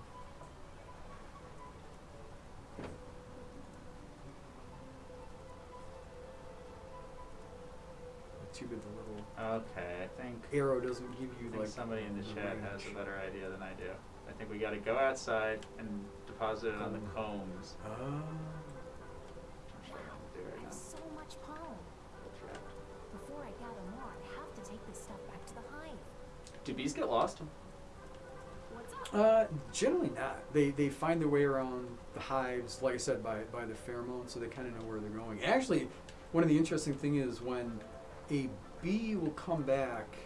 Too bad the little Okay, I think, arrow doesn't give I you think like. somebody in the the chat has a better idea than I do. I think we got to go outside and deposit it on the combs. I'm struggling to do. There's so much pollen. Right. Before I gather more, I have to take this stuff back to the hive. Do bees get lost? Uh, generally not. They they find their way around the hives, like I said, by by the pheromones, so they kind of know where they're going. Actually, one of the interesting thing is when a bee will come back,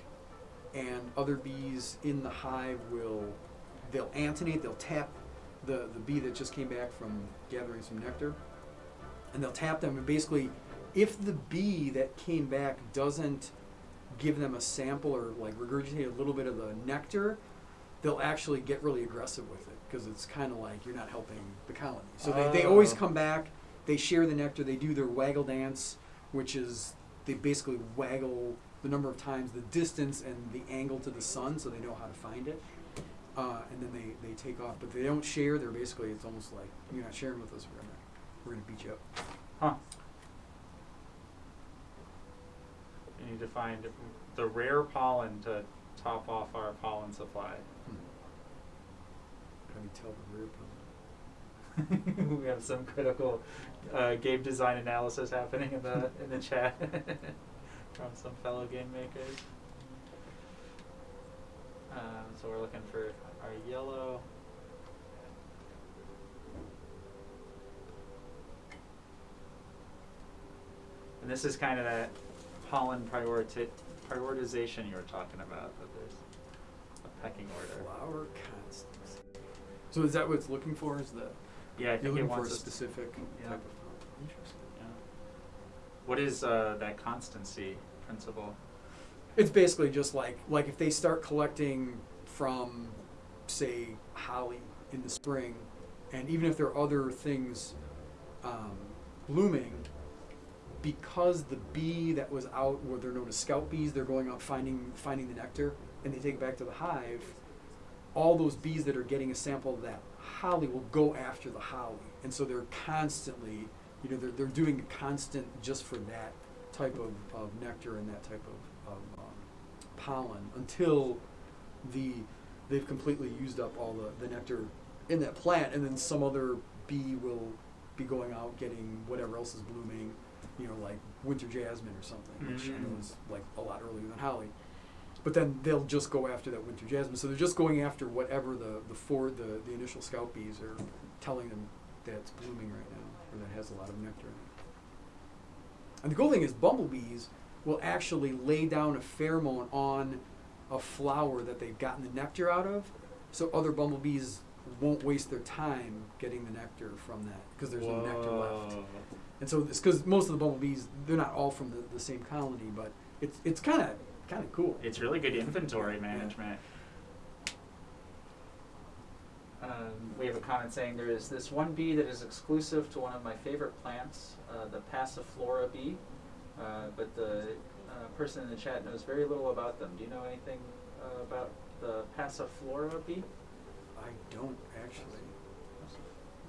and other bees in the hive will they'll antennate, they'll tap the the bee that just came back from gathering some nectar, and they'll tap them, and basically, if the bee that came back doesn't give them a sample or like regurgitate a little bit of the nectar, they'll actually get really aggressive with it because it's kind of like you're not helping the colony. So they, they always Oh. come back, they share the nectar, they do their waggle dance, which is they basically waggle the number of times, the distance, and the angle to the sun so they know how to find it. Uh, and then they, they take off, but they don't share. They're basically, it's almost like you're not sharing with us. We're gonna, we're gonna beat you up. Huh. We need to find the rare pollen to top off our pollen supply. How do you tell the rare pollen? we have some critical uh, game design analysis happening in the in the chat from some fellow game makers. Um, so we're looking for our yellow. And this is kind of that pollen prioriti- prioritization you were talking about, that there's a pecking order. Flower constancy. So is that what it's looking for? Is the Yeah, I think it looking for a wants specific yeah. type of pollen? Interesting. Yeah. What is uh, that constancy principle? It's basically just like like if they start collecting from, say, holly in the spring, and even if there are other things um, blooming, because the bee that was out, where they're known as scout bees, they're going out finding finding the nectar, and they take it back to the hive. All those bees that are getting a sample of that holly will go after the holly, and so they're constantly, you know, they're they're doing a constant just for that type of, of nectar and that type of, of um, pollen until the they've completely used up all the, the nectar in that plant, and then some other bee will be going out getting whatever else is blooming, you know, like winter jasmine or something, which I know Mhm. is like a lot earlier than holly. But then they'll just go after that winter jasmine. So they're just going after whatever the the for the, the initial scout bees are telling them that's blooming right now or that has a lot of nectar in it. And the cool thing is bumblebees will actually lay down a pheromone on a flower that they've gotten the nectar out of, so other bumblebees won't waste their time getting the nectar from that because there's no nectar left. And so it's because most of the bumblebees they're not all from the, the same colony, but it's it's kind of kind of cool. It's really good inventory management. Um, we have a comment saying there is this one bee that is exclusive to one of my favorite plants, uh, the Passiflora bee. Uh, but the uh, person in the chat knows very little about them. Do you know anything uh, about the Passiflora bee? I don't actually.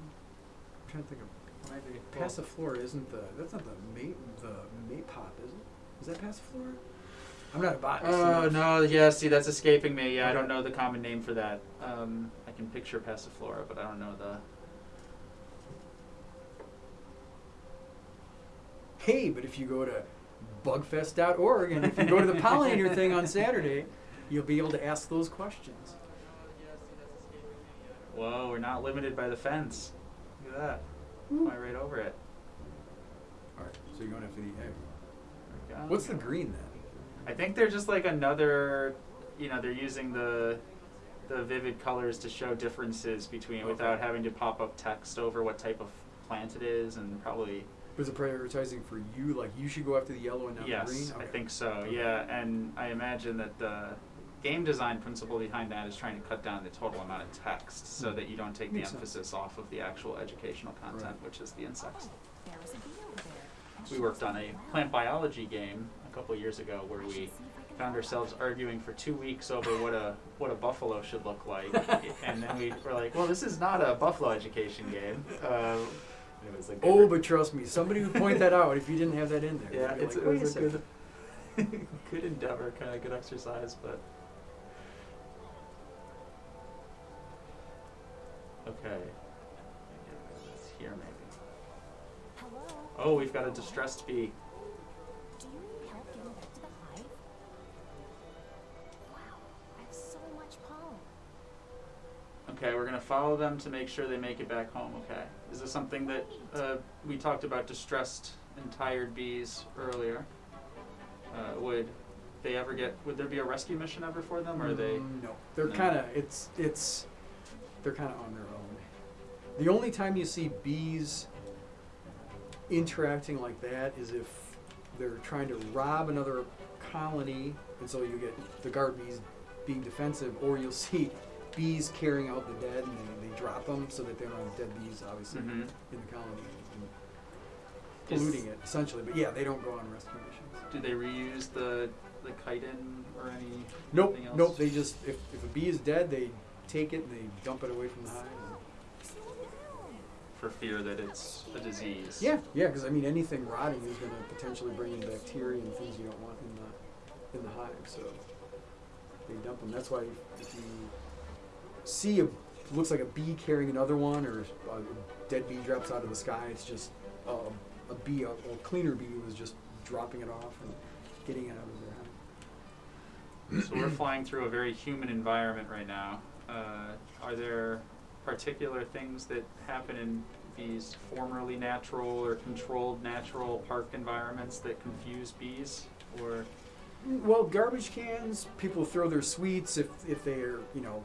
I'm trying to think of Maybe. passiflora. Isn't the that's not the mate the maypop, is it? Is that passiflora? I'm not a botanist. Oh enough. no! Yeah, see, that's escaping me. Yeah, I don't know the common name for that. Um, I can picture Passiflora, but I don't know the. Hey, but if you go to bugfest.org and if you go to the pollinator thing on Saturday, you'll be able to ask those questions. Whoa, we're not limited by the fence. Look at that. Fly right over it. All right, so you're going after the egg. There we go. What's the green then? I think they're just like another. You know, they're using the the vivid colors to show differences between Okay. without having to pop up text over what type of plant it is, and probably Was it prioritizing for you? Like you should go after the yellow and not yes, the green? I Okay. think so. Okay. Yeah, and I imagine that the game design principle behind that is trying to cut down the total amount of text so Hmm. that you don't take Makes the sense. emphasis off of the actual educational content, Right. which is the insects. There is a bee over there. We worked on a plant biology game a couple years ago where we see if I can found ourselves arguing for two weeks over what a what a buffalo should look like, and then we were like, "Well, this is not a buffalo education game." Uh, it was a good Oh, but trust me, somebody would point that out if you didn't have that in there. yeah, They'd be it's, like, it was a second." good good endeavor, kind of good exercise, but okay. It's here maybe. Hello. Oh, we've got a distressed bee. Okay, we're gonna follow them to make sure they make it back home. Okay, is this something that uh, we talked about distressed and tired bees earlier? Uh, would they ever get? Would there be a rescue mission ever for them, or are they? Mm, No, they're No. kind of it's it's they're kind of on their own. The only time you see bees interacting like that is if they're trying to rob another colony, and so you get the guard bees being defensive, or you'll see bees carrying out the dead and they, they drop them so that they don't have dead bees, obviously, Mhm. in the colony and Is- polluting it essentially. But yeah, they don't go on rescue missions. Do they reuse the the chitin or any? Nope, else? nope. They just if, if a bee is dead, they take it and they dump it away from the hive. for fear that it's a disease. Yeah, yeah, because I mean anything rotting is going to potentially bring in bacteria and things you don't want in the in the hive. So they dump them. That's why if you see a looks like a bee carrying another one or a dead bee drops out of the sky, it's just uh, a bee, a, a cleaner bee was just dropping it off and getting it out of their hive. So we're flying through a very human environment right now. Uh, are there particular things that happen in these formerly natural or controlled natural park environments that confuse bees? Or Well, garbage cans, people throw their sweets if, if they're, you know,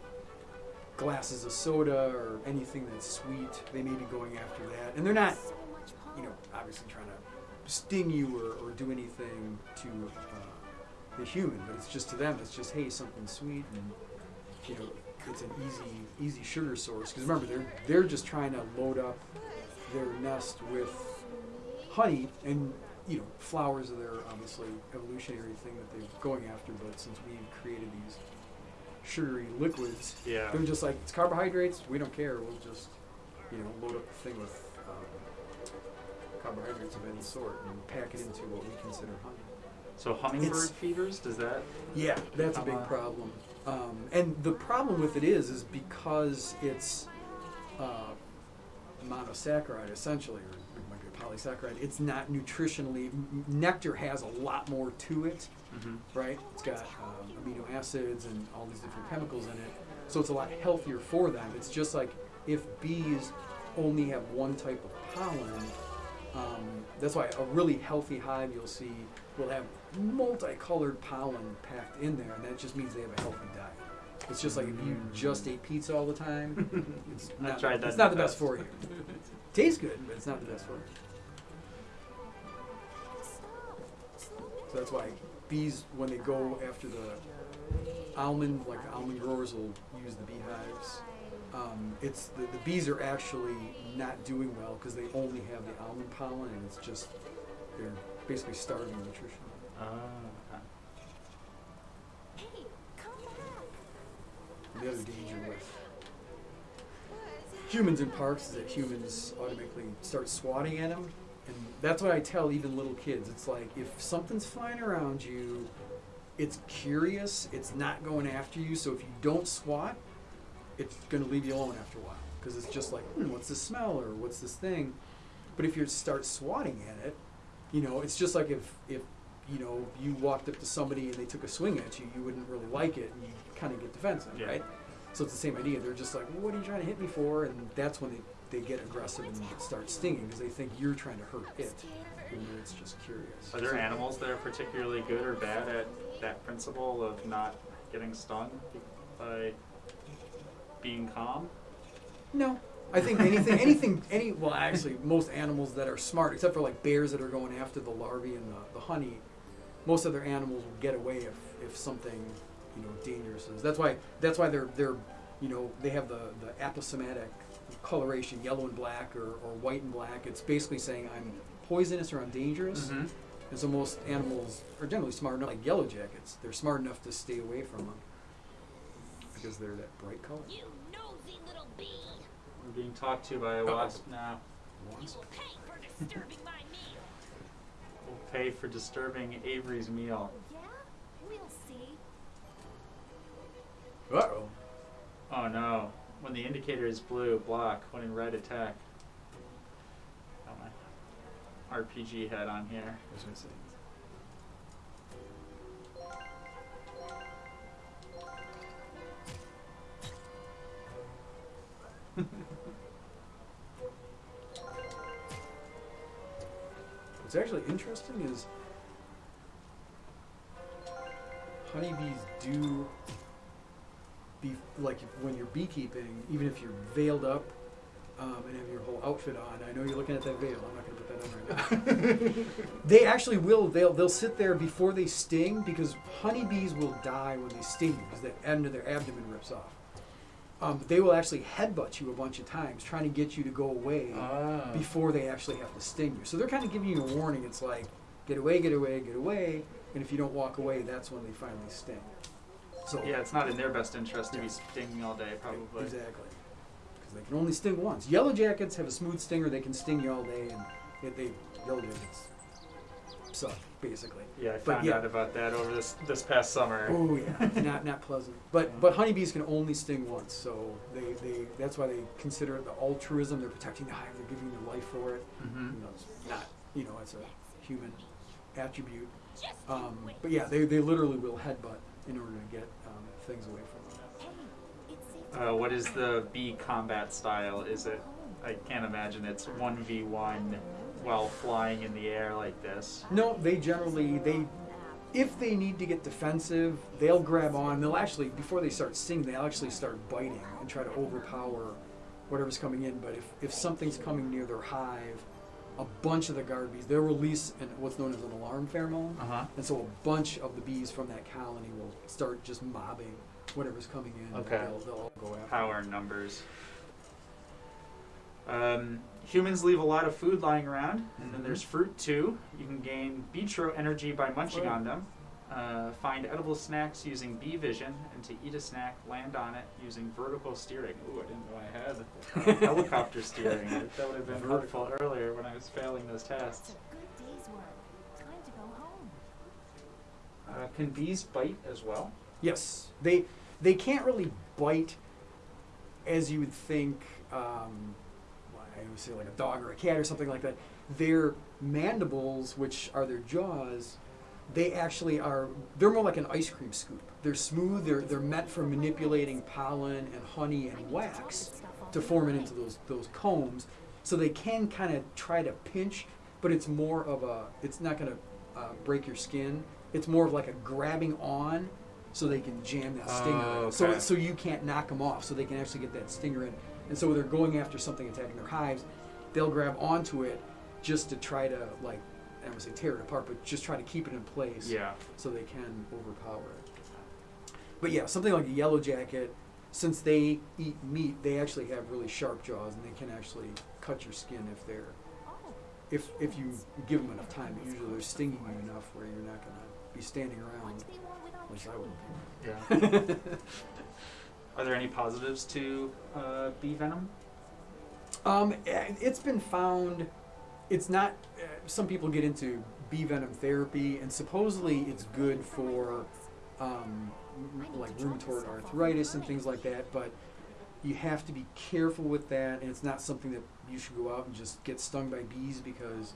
glasses of soda or anything that's sweet, they may be going after that. And they're not, you know, obviously trying to sting you or, or do anything to uh, the human, but it's just to them, it's just, hey, something sweet and, you know, it's an easy, easy sugar source. Because remember, they're, they're just trying to load up their nest with honey and you know flowers are their obviously evolutionary thing that they're going after but since we've created these sugary liquids. Yeah, they're just like it's carbohydrates we don't care we'll just you know load up the thing with um, carbohydrates of any sort and pack it into what we consider honey. So hummingbird It's- feeders does that? yeah that's a big problem. Um, and the problem with it is is because it's uh, monosaccharide essentially or polysaccharide it's not nutritionally m- nectar has a lot more to it Mm-hmm. right? It's got um, amino acids and all these different chemicals in it, so it's a lot healthier for them. It's just like if bees only have one type of pollen. Um, that's why a really healthy hive you'll see will have multicolored pollen packed in there, and that just means they have a healthy diet. It's just like if you just ate pizza all the time, it's not, tried that it's not the the best for you. Tastes good, but it's not the best one. So that's why bees, when they go after the almond, like the almond growers will use the beehives. Um, it's the, the bees are actually not doing well because they only have the almond pollen, and it's just they're basically starving nutrition. Oh, okay. Hey, come back. And the other danger with humans in parks is that humans automatically start swatting at them. And that's what I tell even little kids. It's like if something's flying around you, it's curious, it's not going after you. So if you don't swat, it's going to leave you alone after a while. Because it's just like, hmm, what's this smell or what's this thing? But if you start swatting at it, you know, it's just like if, if you know, you walked up to somebody and they took a swing at you, you wouldn't really like it and you kind of get defensive, Yeah. right? So it's the same idea. They're just like, well, what are you trying to hit me for? And that's when they, they get aggressive and start stinging because they think you're trying to hurt it. And it's just curious. Are there So- animals that are particularly good or bad at that principle of not getting stung by being calm? No. I think anything, anything, any, well, actually, most animals that are smart, except for like bears that are going after the larvae and the, the honey, most other animals will get away if, if something, you know, dangerous is. That's why, that's why they're, they're, you know, they have the, the aposematic coloration, yellow and black or, or white and black. It's basically saying I'm poisonous or I'm dangerous. Mm-hmm. And so most animals are generally smart enough, like yellow jackets, they're smart enough to stay away from them because they're that bright color. You nosy little bee. I'm being talked to by a Uh-oh. wasp now. You will pay for disturbing my meal. We'll pay for disturbing Avery's meal. Uh oh. Oh no. When the indicator is blue, block. When in red, attack. Got my RPG head on here. What's actually interesting is honeybees do be like when you're beekeeping, even if you're veiled up um, and have your whole outfit on. I know you're looking at that veil. I'm not going to put that on right now. they actually will. They'll they'll sit there before they sting because honeybees will die when they sting you because the end of their abdomen rips off. Um, they will actually headbutt you a bunch of times, trying to get you to go away Ah. before they actually have to sting you. So they're kind of giving you a warning. It's like, get away, get away, get away. And if you don't walk away, that's when they finally sting. So Yeah, it's not in their best interest to be stinging all day, probably. Exactly. Because they can only sting once. Yellow jackets have a smooth stinger. They can sting you all day, and they, they yellow jackets suck basically. Yeah, I But found yeah. out about that over this this past summer. Oh yeah, not not pleasant. But but honeybees can only sting once, so they, they that's why they consider it the altruism. They're protecting the hive. They're giving their life for it. hmm You know, it's not you know it's a human attribute. Um, but yeah, they, they literally will headbutt in order to get um, things away from them. Uh, what is the bee combat style? Is it? I can't imagine it's one v one while flying in the air like this. No, they generally they if they need to get defensive, they'll grab on. They'll actually before they start stinging, they'll actually start biting and try to overpower whatever's coming in. But if, if something's coming near their hive, a bunch of the guard bees they'll release an, what's known as an alarm pheromone, Uh huh. and so a bunch of the bees from that colony will start just mobbing whatever's coming in. Okay. They'll, they'll all go after. Power in numbers. Um, humans leave a lot of food lying around, and then Mhm. there's fruit too. You can gain vitro energy by munching on them. Uh, find edible snacks using bee vision, and to eat a snack, land on it using vertical steering. Ooh, I didn't know I had uh, helicopter steering. That would have been vertical earlier when I was failing those That's tests. a good day's work. Time to go home. Uh, can bees bite as well? Yes, they they can't really bite as you would think. Um, I would say like a dog or a cat or something like that. Their mandibles, which are their jaws, they actually are. They're more like an ice cream scoop. They're smooth. They're they're meant for manipulating pollen and honey and wax to form it into those those combs. So they can kind of try to pinch, but it's more of a. It's not going to uh, break your skin. It's more of like a grabbing on, so they can jam that stinger. Oh, in. So so you can't knock them off. So they can actually get that stinger in. And so when they're going after something attacking their hives, they'll grab onto it just to try to like. I don't want to say tear it apart, but just try to keep it in place Yeah. so they can overpower it. But yeah, something like a yellow jacket, since they eat meat, they actually have really sharp jaws and they can actually cut your skin if they're if if you give them enough time. But usually they're stinging you enough where you're not gonna be standing around. At least I wouldn't. Yeah. Are there any positives to uh, bee venom? Um, eh, it's been found. It's not. Uh, some people get into bee venom therapy, and supposedly it's good for um, like rheumatoid arthritis and things like that. But you have to be careful with that, and it's not something that you should go out and just get stung by bees because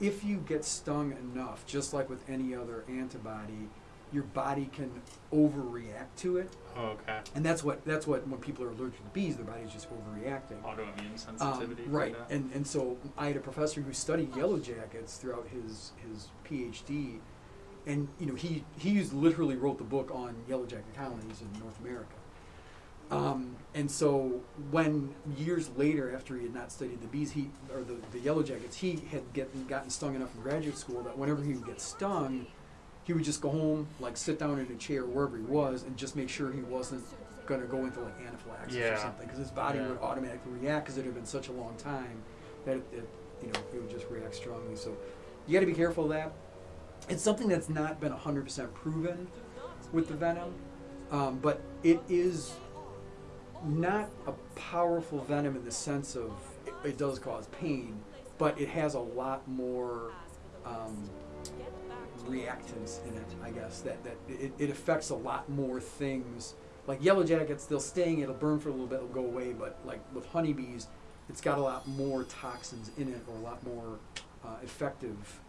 if you get stung enough, just like with any other antibody, your body can overreact to it, Oh, okay. and that's what that's what when people are allergic to bees, their body's just overreacting. Autoimmune Um, sensitivity. right, kinda. and and so I had a professor who studied yellow jackets throughout his his PhD, and you know he he literally wrote the book on yellow jacket colonies in North America. Um, and so when years later, after he had not studied the bees, he or the, the yellow jackets, he had get, gotten stung enough in graduate school that whenever he would get stung, he would just go home, like sit down in a chair wherever he was, and just make sure he wasn't going to go into like anaphylaxis Yeah. or something, because his body Yeah. would automatically react because it had been such a long time that it, it, you know it would just react strongly. So you got to be careful of that. It's something that's not been 100% proven with the venom, um, but it is not a powerful venom in the sense of it, it does cause pain, but it has a lot more um, reactants in it. I guess that that it, it affects a lot more things. Like yellow jackets, they'll sting, it'll burn for a little bit, it'll go away. But like with honeybees, it's got a lot more toxins in it, or a lot more uh, effective,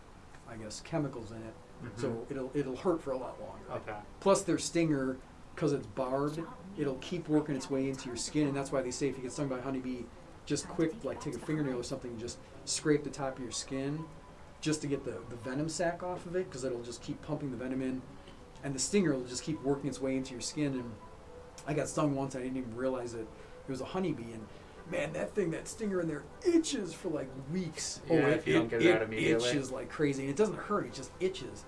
I guess, chemicals in it. So Mhm. it'll it'll hurt for a lot longer. Okay. Plus, their stinger, because it's barbed, it'll keep working its way into your skin, and that's why they say if you get stung by a honeybee, just quick, like take a fingernail or something, just scrape the top of your skin, just to get the, the venom sac off of it, because it'll just keep pumping the venom in, and the stinger will just keep working its way into your skin. And I got stung once, I didn't even realize it. It was a honeybee, and man, that thing, that stinger in there itches for like weeks. Yeah, it, if you don't get it out immediately. itches like crazy, and it doesn't hurt; it just itches.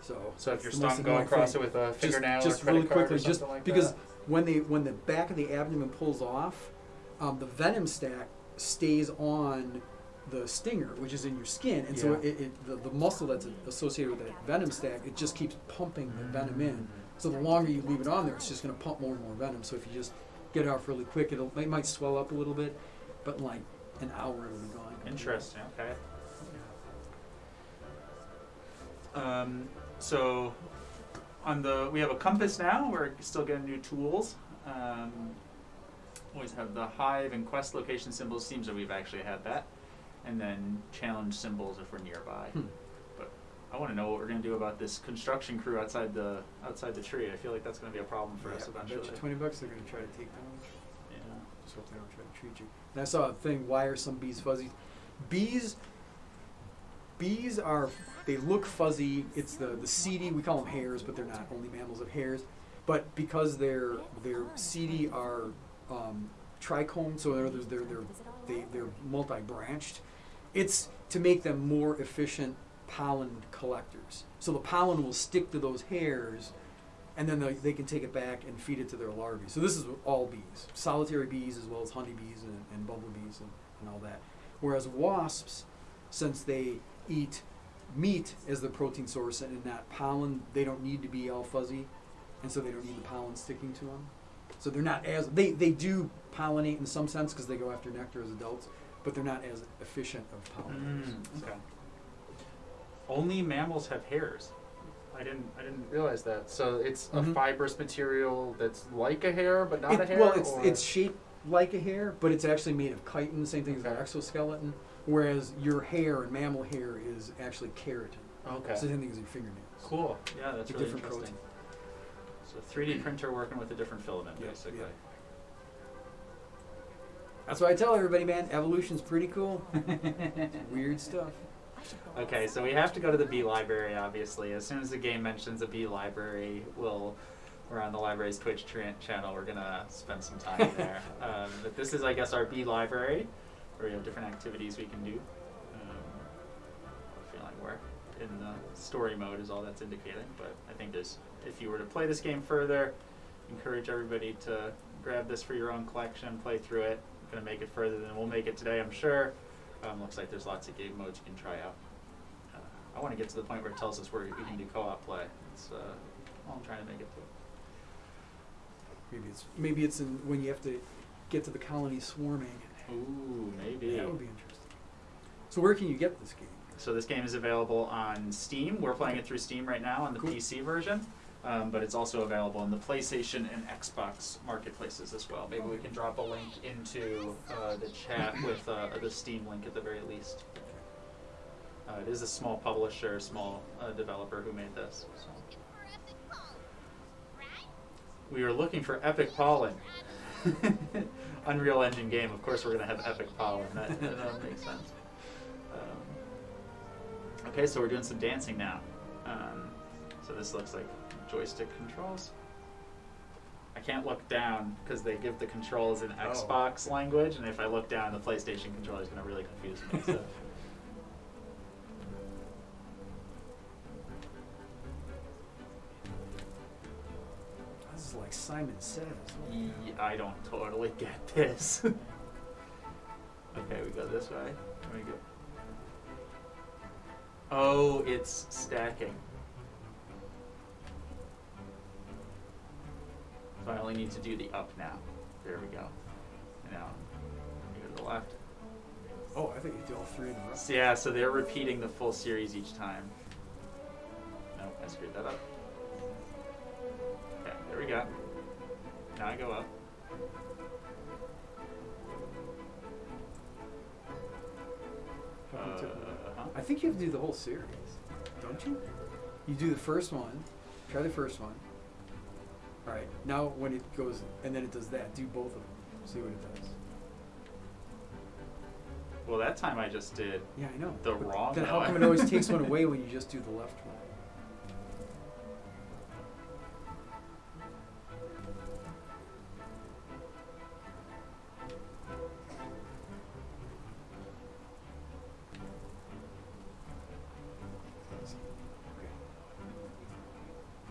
So, So if you're stung, go across thing it with a just, fingernail just or credit really quickly, or just like because that. when they when the back of the abdomen pulls off, um, the venom sac stays on the stinger, which is in your skin, and so it, it the, the muscle that's associated with that venom sac, it just keeps pumping the venom in. Mm. So the longer you leave it on there, it's just going to pump more and more venom. So if you just get it off really quick, it'll it might swell up a little bit, but in like an hour it'll be gone. Interesting. Okay. Um, so on the we have a compass now. We're still getting new tools. Um, always have the hive and quest location symbols. Seems that we've actually had that, and then challenge symbols if we're nearby. Hmm. But I want to know what we're gonna do about this construction crew outside the outside the tree. I feel like that's gonna be a problem for us Yeah, I bet you twenty bucks they're going to try to take down. Yeah. Just hope they don't try to treat you. And I saw a thing. Why are some bees fuzzy? Bees. Bees are. They look fuzzy. It's the the setae. We call them hairs, but they're not. Only mammals of hairs. But because they're they're setae are um, trichomed, so they're they're they're they, they're multi-branched. It's to make them more efficient pollen collectors. So the pollen will stick to those hairs, and then they, can take it back and feed it to their larvae. So this is all bees, solitary bees as well as honeybees and, and bumblebees and, and all that. Whereas wasps, since they eat meat as the protein source and not pollen, they don't need to be all fuzzy, and so they don't need the pollen sticking to them. So they're not as they they do pollinate in some sense because they go after nectar as adults, but they're not as efficient of pollinators. Mm, okay. Only mammals have hairs. I didn't. I didn't realize that. So it's a Mhm. fibrous material that's like a hair, but not a hair. well, it's or- it's shaped like a hair, but it's actually made of chitin, the same thing as Okay. our exoskeleton. Whereas your hair and mammal hair is actually keratin. okay. So the same thing as your fingernails. Cool. Yeah, that's A really different interesting. So 3D printer working with a different filament, basically. yeah. That's why I tell everybody, man, evolution's pretty cool. Weird stuff. Okay, so we have to go to the B library, obviously. As soon as the game mentions a B library, we'll, we're on the library's Twitch channel. We're going to spend some time there. um, but this is, I guess, our B library, where we have different activities we can do. Um, feeling we're in the story mode is all that's indicating. But I think there's, if you were to play this game further, encourage everybody to grab this for your own collection, play through it. Going to make it further than we'll make it today, I'm sure. Um, looks like there's lots of game modes you can try out. Uh, I want to get to the point where it tells us where we can do co-op play. It's uh, all I'm trying to make it to. Maybe it's maybe it's in when you have to get to the colony swarming. Ooh, maybe. That would be interesting. So where can you get this game? So this game is available on Steam. We're playing it through Steam right now on the Cool. PC version, um, but it's also available in the PlayStation and Xbox marketplaces as well. Maybe we can drop a link into uh, the chat with uh, the Steam link at the very least. Uh, it is a small publisher, small uh, developer who made this. So. We are looking for Epic Pollen. Unreal Engine game. Of course, we're going to have Epic Pollen. That, that makes sense. Um, okay, so we're doing some dancing now. Um, so this looks like joystick controls. I can't look down because they give the controls in Oh. Xbox language, and if I look down, the PlayStation controller is going to really confuse me. So. This is like Simon Says. Ye- I don't totally get this. okay, we go this way. There we go. Oh, it's stacking. So I only need to do the up now. There we go. Now, you go to the left. Oh, I think you do all three in a row. So yeah, so they're repeating the full series each time. Nope, I screwed that up. Okay, there we go. Now I go up. How come it took- Uh-huh. I think you have to do the whole series, don't you? You do the first one. Try the first one. All right. Now when it goes and then it does that, do both of them. See what it does. Well, that time I just did. Yeah, I know. The but wrong Then how one. come it always takes one away when you just do the left one?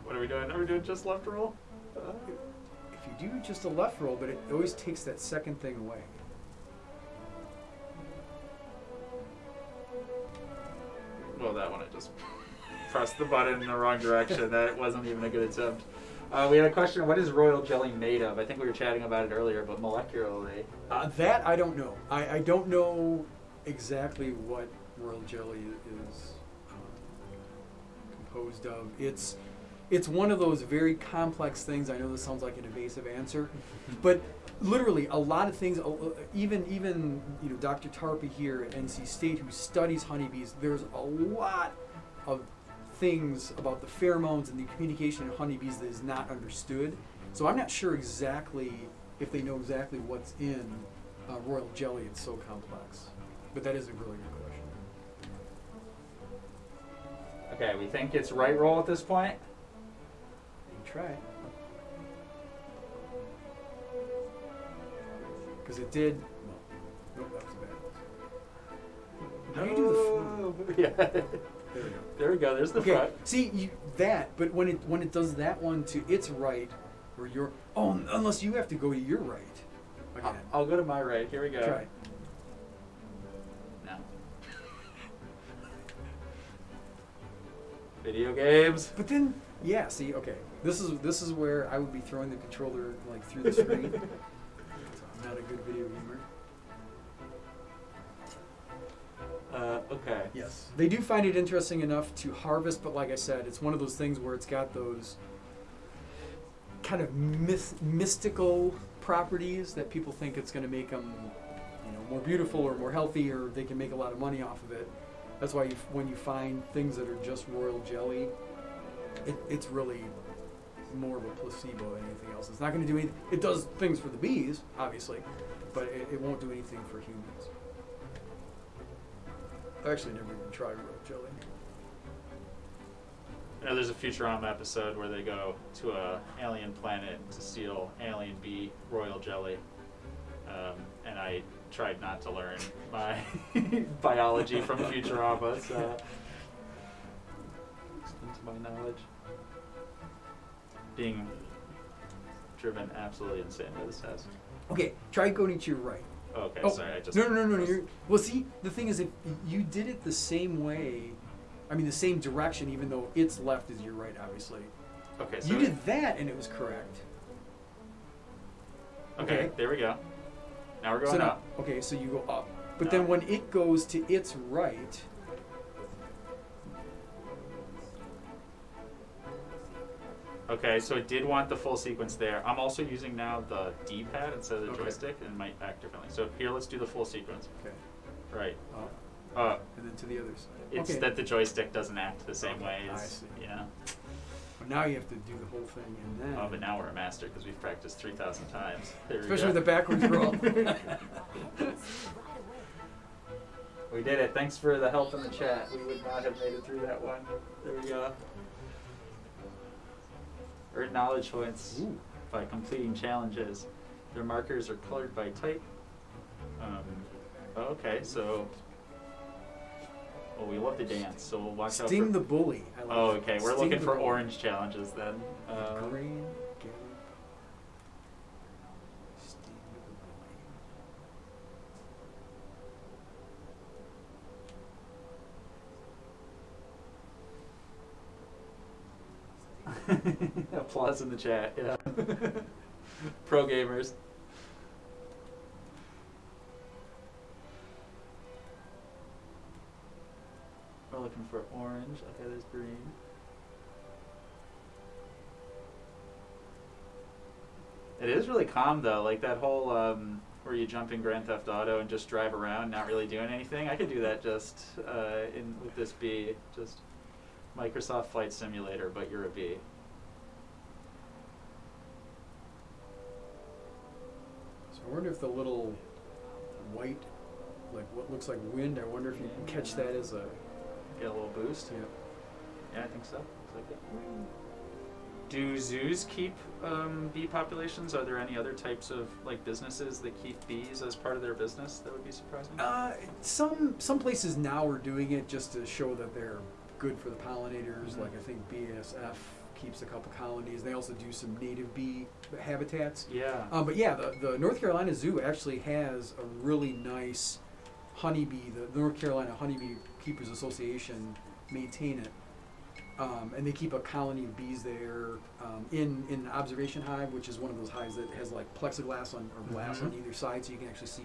What are we doing? Are we doing just left roll? If you you do just a left roll, but it always takes that second thing away. Well, that one I just pressed the button in the wrong direction. That wasn't even a good attempt. Uh, we had a question: What is royal jelly made of? I think we were chatting about it earlier, but molecularly. Uh, that I don't know. I, I don't know exactly what royal jelly is um, composed of. It's it's one of those very complex things. I know this sounds like an evasive answer, but literally a lot of things. uh, uh, Even even you know Dr. Tarpy here at NC State who studies honeybees. There's a lot of things about the pheromones and the communication in honeybees that is not understood. So I'm not sure exactly if they know exactly what's in uh, royal jelly. It's so complex. But that is a really good question. Okay, we think it's right roll at this point. Try. Because it did. No, nope, that was bad. How do you do the front? yeah. There we go. There we go. There's the okay, front. see you, that, but when it when it does that one to its right, or your oh, unless you have to go to your right I'll. I'll go to my right. Here we go. Try. No. Video games. But then, yeah. See, okay, this is this is where I would be throwing the controller like through the screen. I'm not a good video gamer. Uh, okay. Yes. They do find it interesting enough to harvest, but like I said, it's one of those things where it's got those kind of myth- mystical properties that people think it's going to make them, you know, more beautiful or more healthy, or they can make a lot of money off of it. That's why you, when you find things that are just royal jelly, it, it's really more of a placebo than anything else. It's not going to do anything. It does things for the bees, obviously, but it, it won't do anything for humans. I've actually never even tried royal jelly. I know there's a Futurama episode where they go to a alien planet to steal alien bee royal jelly, um, and I tried not to learn my biology from Futurama, so extend to my knowledge. Being driven absolutely insane by this test. Okay, try going to your right. Okay, Oh, sorry, I just no, no, no, no. You're, well, see, the thing is, if you did it the same way, I mean, the same direction, even though its left is your right, obviously. Okay, so you did that, and it was correct. okay, okay. there we go. Now we're going so now, up. okay, so you go up, but No. then when it goes to its right, Okay, so it did want the full sequence there. I'm also using now the D-pad instead of the Okay. joystick, and it might act differently. So here, let's do the full sequence. okay, Right. up, Uh, and then to the other side. it's okay. that the joystick doesn't act the same Okay, way I as see. yeah. But now you have to do the whole thing, and then. Oh, but now we're a master because we've practiced three thousand times. There Especially go. the backwards roll. We did it. Thanks for the help in the chat. We would not have made it through that one. There we go. Earned knowledge points Ooh. by completing challenges. Their markers are colored by type. Um, okay, so. Well, we love to dance, so we'll watch out Sting the bully. I like oh, okay. We're Sting looking for bully. orange challenges then. Um, Green Applause in the chat. Yeah. Pro gamers. We're looking for orange. Okay, there's green. It is really calm though, like that whole um, where you jump in Grand Theft Auto and just drive around, not really doing anything. I could do that just uh, in with this bee, just Microsoft Flight Simulator, but you're a bee. I wonder if the little white, like what looks like wind, I wonder if you can catch that as a. Get a little boost. Yeah. Yeah, I think so. Looks like it. Do zoos keep um, bee populations? Are there any other types of like businesses that keep bees as part of their business? That would be surprising. Uh, some some places now are doing it just to show that they're good for the pollinators. Mhm. Like I think BASF keeps a couple colonies. They also do some native bee habitats. Yeah. Um, but yeah, the, the North Carolina Zoo actually has a really nice honeybee. The, the North Carolina Honeybee Keepers Association maintain it, um, and they keep a colony of bees there um, in in an observation hive, which is one of those hives that has like plexiglass on or glass Mhm. on either side, so you can actually see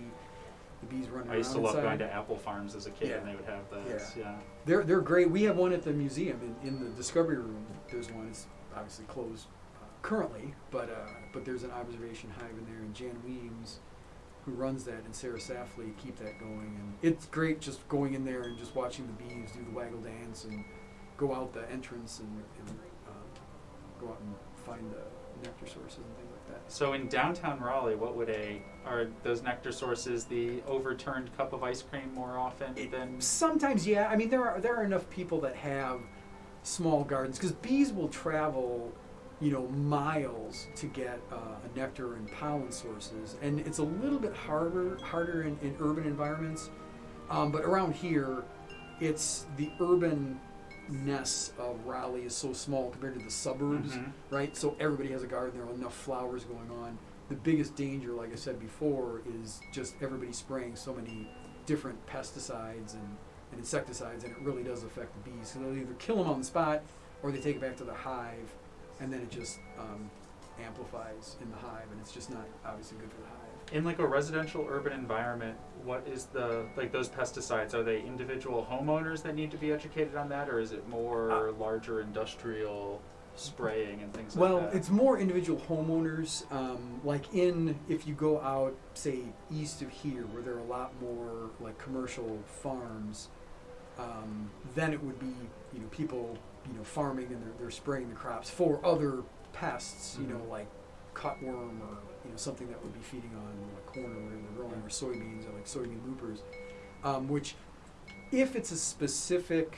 the bees running I used to love inside. going to apple farms as a kid, and they would have those. Yeah. They're they're great. We have one at the museum in, in the Discovery Room. There's one. It's obviously closed uh, currently, but uh, but there's an observation hive in there, and Jan Weems, who runs that, and Sarah Safley keep that going, and it's great just going in there and just watching the bees do the waggle dance and go out the entrance and, and uh, go out and find the nectar sources and things like that. So in downtown Raleigh, what would a are those nectar sources the overturned cup of ice cream more often It- than? Sometimes, yeah. I mean, there are there are enough people that have small gardens because bees will travel, you know, miles to get uh, a nectar and pollen sources, and it's a little bit harder harder in, in urban environments. Um, but around here, it's the urban ness of Raleigh is so small compared to the suburbs Mhm. right? So everybody has a garden. There are enough flowers going on. The biggest danger, like I said before, is just everybody spraying so many different pesticides and, and insecticides, and it really does affect the bees. So they'll either kill them on the spot, or they take it back to the hive, and then it just um, amplifies in the hive, and it's just not obviously good for the hive. In like a residential urban environment, what is the like those pesticides? Are they individual homeowners that need to be educated on that, or is it more larger industrial spraying and things Well, like that? Well, it's more individual homeowners. Um, like in, if you go out, say east of here, where there are a lot more like commercial farms, um, then it would be you know people you know farming and they're, they're spraying the crops for other pests, you know Mhm. like cutworm or you know something that would be feeding on corn or whatever they're growing or soybeans or like soybean loopers, um, which if it's a specific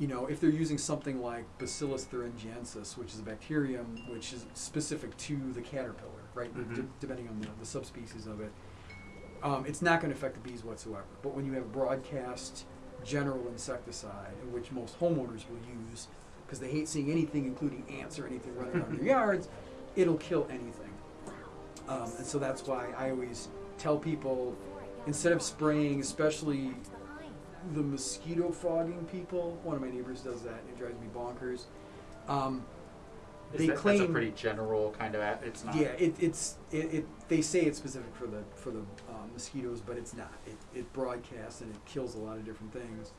you know, if they're using something like Bacillus thuringiensis, which is a bacterium which is specific to the caterpillar, right? Mhm. De- depending on the, the subspecies of it, um, it's not going to affect the bees whatsoever. But when you have broadcast general insecticide, which most homeowners will use, because they hate seeing anything, including ants or anything running around their yards, it'll kill anything. Um, and so that's why I always tell people, instead of spraying, especially the mosquito fogging people. One of my neighbors does that. And it drives me bonkers. Um, they that, that's a pretty general kind of. It's not. yeah, it, it's it, it. They say it's specific for the for the um, mosquitoes, but it's not. It, it broadcasts and it kills a lot of different things.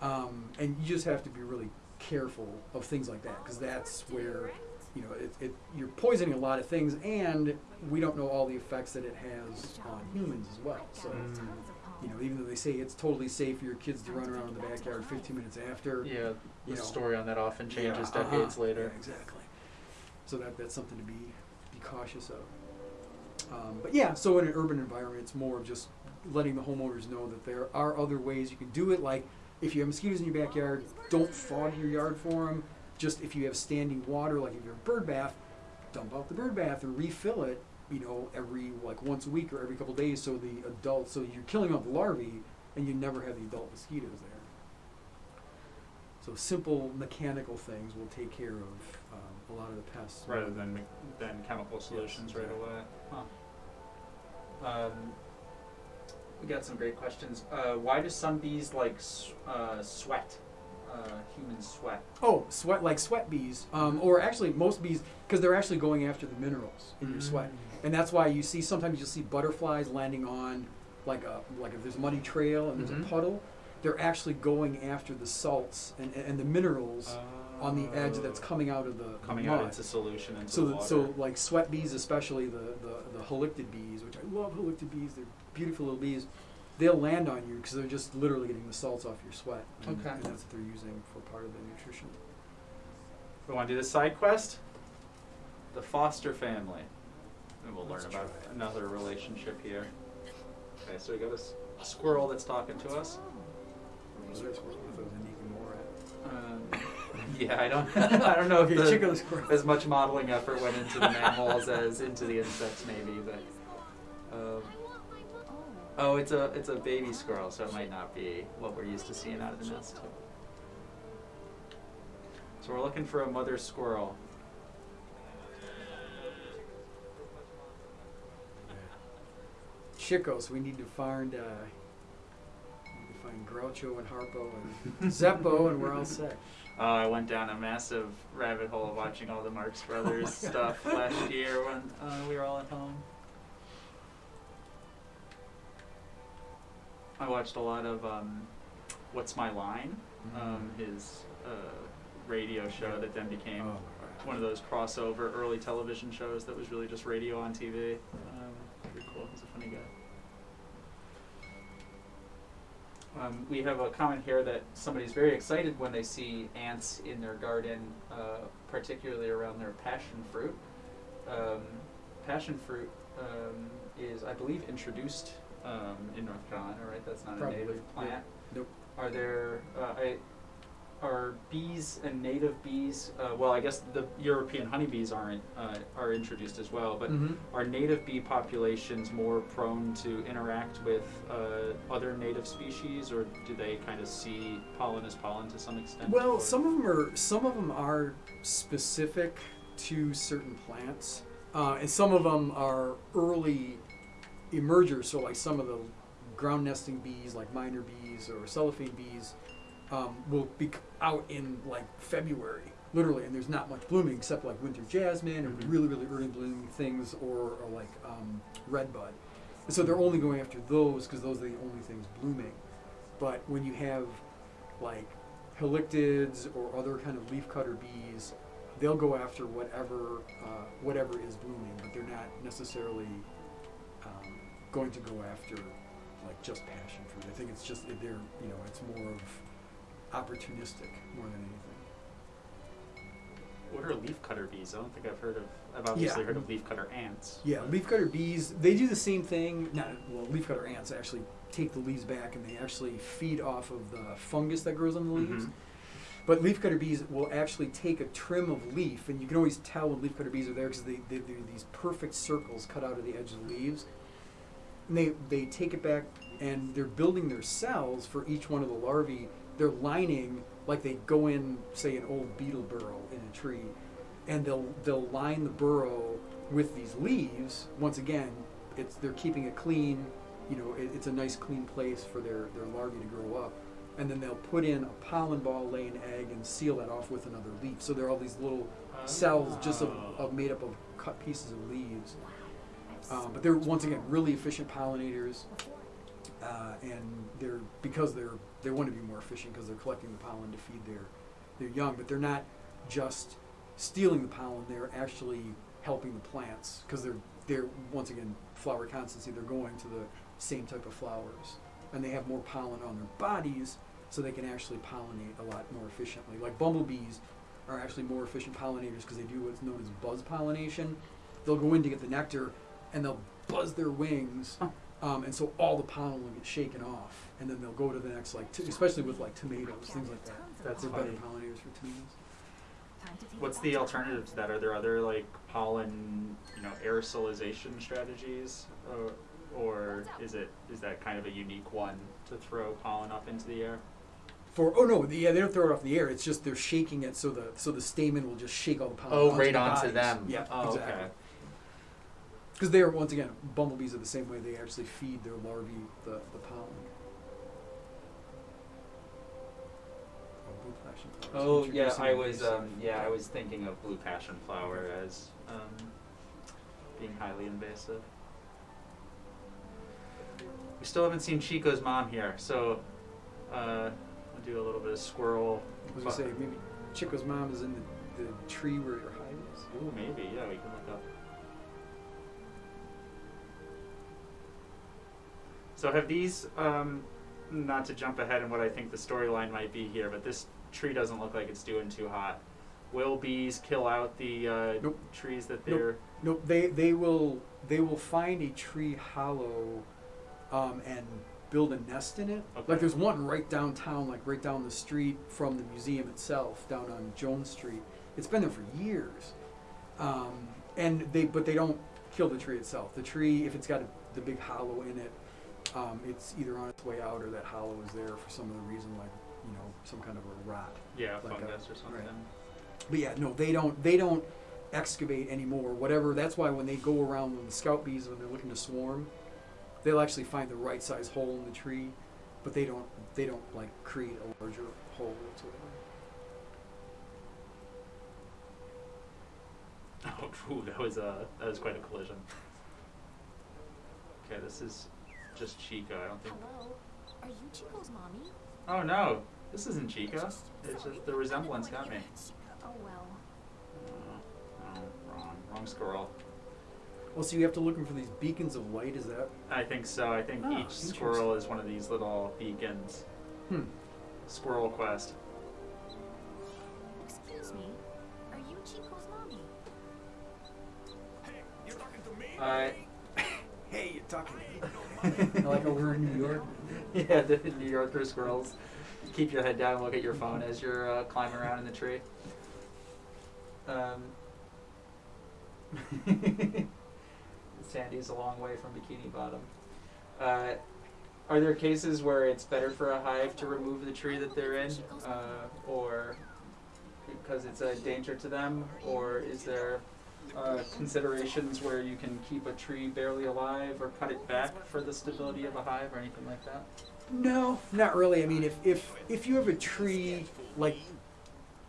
Um, and you just have to be really careful of things like that because that's where you know it, it you're poisoning a lot of things, and we don't know all the effects that it has on humans as well. So. Mm. You know, even though they say it's totally safe for your kids to run around in the backyard 15 minutes after, Yeah, You the know. story on that often changes Yeah, decades uh-huh. later. Yeah, exactly. So that that's something to be be cautious of. Um, but yeah, so in an urban environment, it's more of just letting the homeowners know that there are other ways you can do it. Like if you have mosquitoes in your backyard, don't fog your yard for them. Just if you have standing water, like if you have a bird bath, dump out the bird bath and refill it. You know, every like once a week or every couple days, so the adults, so you're killing off the larvae, and you never have the adult mosquitoes there. So simple mechanical things will take care of um, a lot of the pests. rather than than chemical solutions right exactly. away. Huh. Um, we got some great questions. Uh, why do some bees like uh, sweat? Uh, human sweat. Oh, sweat like sweat bees, um, or actually most bees, because they're actually going after the minerals in your sweat, and that's why you see sometimes you'll see butterflies landing on like a like if there's a muddy trail and there's Mhm. a puddle, they're actually going after the salts and, and the minerals on the edge that's Oh. coming out of the the coming mud. out into solution into So, the water. so like sweat bees, especially the, the, the halictid bees, which I love halictid bees. They're beautiful little bees. They'll land on you because they're just literally getting the salts off your sweat. And, Okay. And that's what they're using for part of the nutrition. we want to do the side quest. The foster family. And we'll learn Let's about it. another relationship here. Okay, so we got this squirrel that's talking to us. Was there a squirrel? I thought it was a Nicky Moore Um, yeah, I don't. I don't know if the, check out the squirrel. as much modeling effort went into the mammals as into the insects, maybe. But oh, it's a it's a baby squirrel, so it might not be what we're used to seeing out of the nest. So we're looking for a mother squirrel. Chicos, we need to find uh, need to find Groucho and Harpo and Zeppo, and we're all set. Uh, I went down a massive rabbit hole watching all the Marx Brothers stuff last year when uh, we were all at home. I watched a lot of um, What's My Line, um, his uh, radio show Yeah. that then became Oh, one of those crossover early television shows that was really just radio on TV. Um, pretty cool. He's a funny guy. Um, we have a comment here that somebody's very excited when they see ants in their garden, uh, particularly around their passion fruit. Um, passion fruit um, is, I believe, introduced um, in North Carolina, right? That's not Probably, a native yeah. plant. Nope. Are there uh, I, are bees and native bees? Uh, well, I guess the European honeybees aren't uh, are introduced as well, but Mhm. are native bee populations more prone to interact with uh, other native species, or do they kind of see pollen as pollen to some extent? Well, or- some of them are some of them are specific to certain plants, uh, and some of them are early emergers. So, like some of the ground nesting bees, like miner bees or cellophane bees, um, will be out in like February, literally, and there's not much blooming except like winter jasmine or Mhm. really really early blooming things, or, or like um, red bud. And so they're only going after those because those are the only things blooming. But when you have like halictids or other kind of leafcutter bees, they'll go after whatever uh, whatever is blooming, but they're not necessarily going to go after like just passion fruit. I think it's just they're you know it's more of opportunistic more than anything. What are leafcutter bees? I don't think I've heard of. I've obviously Yeah. heard of leafcutter ants. Yeah, leafcutter bees they do the same thing. Not well, leafcutter ants actually take the leaves back and they actually feed off of the fungus that grows on the leaves. Mhm. But leafcutter bees will actually take a trim of leaf, and you can always tell when leafcutter bees are there because they, they do these perfect circles cut out of the edge of the leaves. And they, they take it back and they're building their cells for each one of the larvae. They're lining, like they go in, say, an old beetle burrow in a tree, and they'll, they'll line the burrow with these leaves. Once again, it's, they're keeping it clean. You know, it, it's a nice clean place for their, their larvae to grow up and then they'll put in a pollen ball, lay an egg, and seal that off with another leaf. So there are all these little ah. cells just of, of made up of cut pieces of leaves. Um, but they're once again really efficient pollinators, uh, and they're because they're they want to be more efficient because they're collecting the pollen to feed their their young. But they're not just stealing the pollen; they're actually helping the plants because they're they're once again flower constancy. They're going to the same type of flowers, and they have more pollen on their bodies, so they can actually pollinate a lot more efficiently. Like bumblebees are actually more efficient pollinators because they do what's known as buzz pollination. They'll go in to get the nectar, and they'll buzz their wings, um, and so all the pollen will get shaken off, and then they'll go to the next like, t- especially with like tomatoes, things like that. That's They're better funny. pollinators for tomatoes. What's the alternative to that? Are there other like pollen, you know, aerosolization strategies, or, or is it is that kind of a unique one to throw pollen up into the air? For oh no, the, yeah, they don't throw it off the air. It's just they're shaking it so the so the stamen will just shake all the pollen. Oh, onto right the onto bodies. them. Yeah, Oh, exactly. okay. Because they are once again bumblebees are the same way. They actually feed their larvae the, the pollen. Oh, blue passion flowers, Oh yeah, I was um, yeah I was thinking of blue passion flower as um, being highly invasive. We still haven't seen Chico's mom here, so uh, I'll do a little bit of squirrel. I was gonna say maybe Chico's mom is in the, the tree where your hive is. Ooh, maybe yeah, we can So have these? Um, not to jump ahead in what I think the storyline might be here, but this tree doesn't look like it's doing too hot. Will bees kill out the uh, Nope. trees that they're? No, they they will they will find a tree hollow, um, and build a nest in it. Okay. Like there's one right downtown, like right down the street from the museum itself, down on Jones Street. It's been there for years, um, and they but they don't kill the tree itself. The tree, if it's got a, the big hollow in it, um, it's either on its way out or that hollow is there for some other reason, like you know some kind of a rot. Yeah, Like a- fungus or something. right. but yeah, no, they don't. They don't excavate anymore. Whatever. That's why when they go around when the scout bees when they're looking to swarm, they'll actually find the right size hole in the tree, but they don't. They don't like create a larger hole whatsoever. Oh, ooh, that was a that was quite a collision. Okay, this is just Chica. I don't think. Hello? Are you Chico's mommy? Oh no, this isn't Chica. It's just the resemblance got me. Oh well. Oh, oh, wrong, wrong squirrel. Well, so you have to look for these beacons of light. Is that? I think so. I think Ah, each squirrel is one of these little beacons. Hmm. Squirrel quest. Excuse me. Are you Chico's mommy? hey you're talking to Uh, Hey, you're talking. Like we're in New York. yeah, the New Yorker squirrels. Keep your head down and look at your phone as you're uh, climbing around in the tree. Um, Sandy's a long way from Bikini Bottom. Uh, are there cases where it's better for a hive to remove the tree that they're in, uh, or because it's a danger to them, or is there uh, considerations where you can keep a tree barely alive or cut it back for the stability of a hive or anything like that? No, not really. I mean, if if if you have a tree like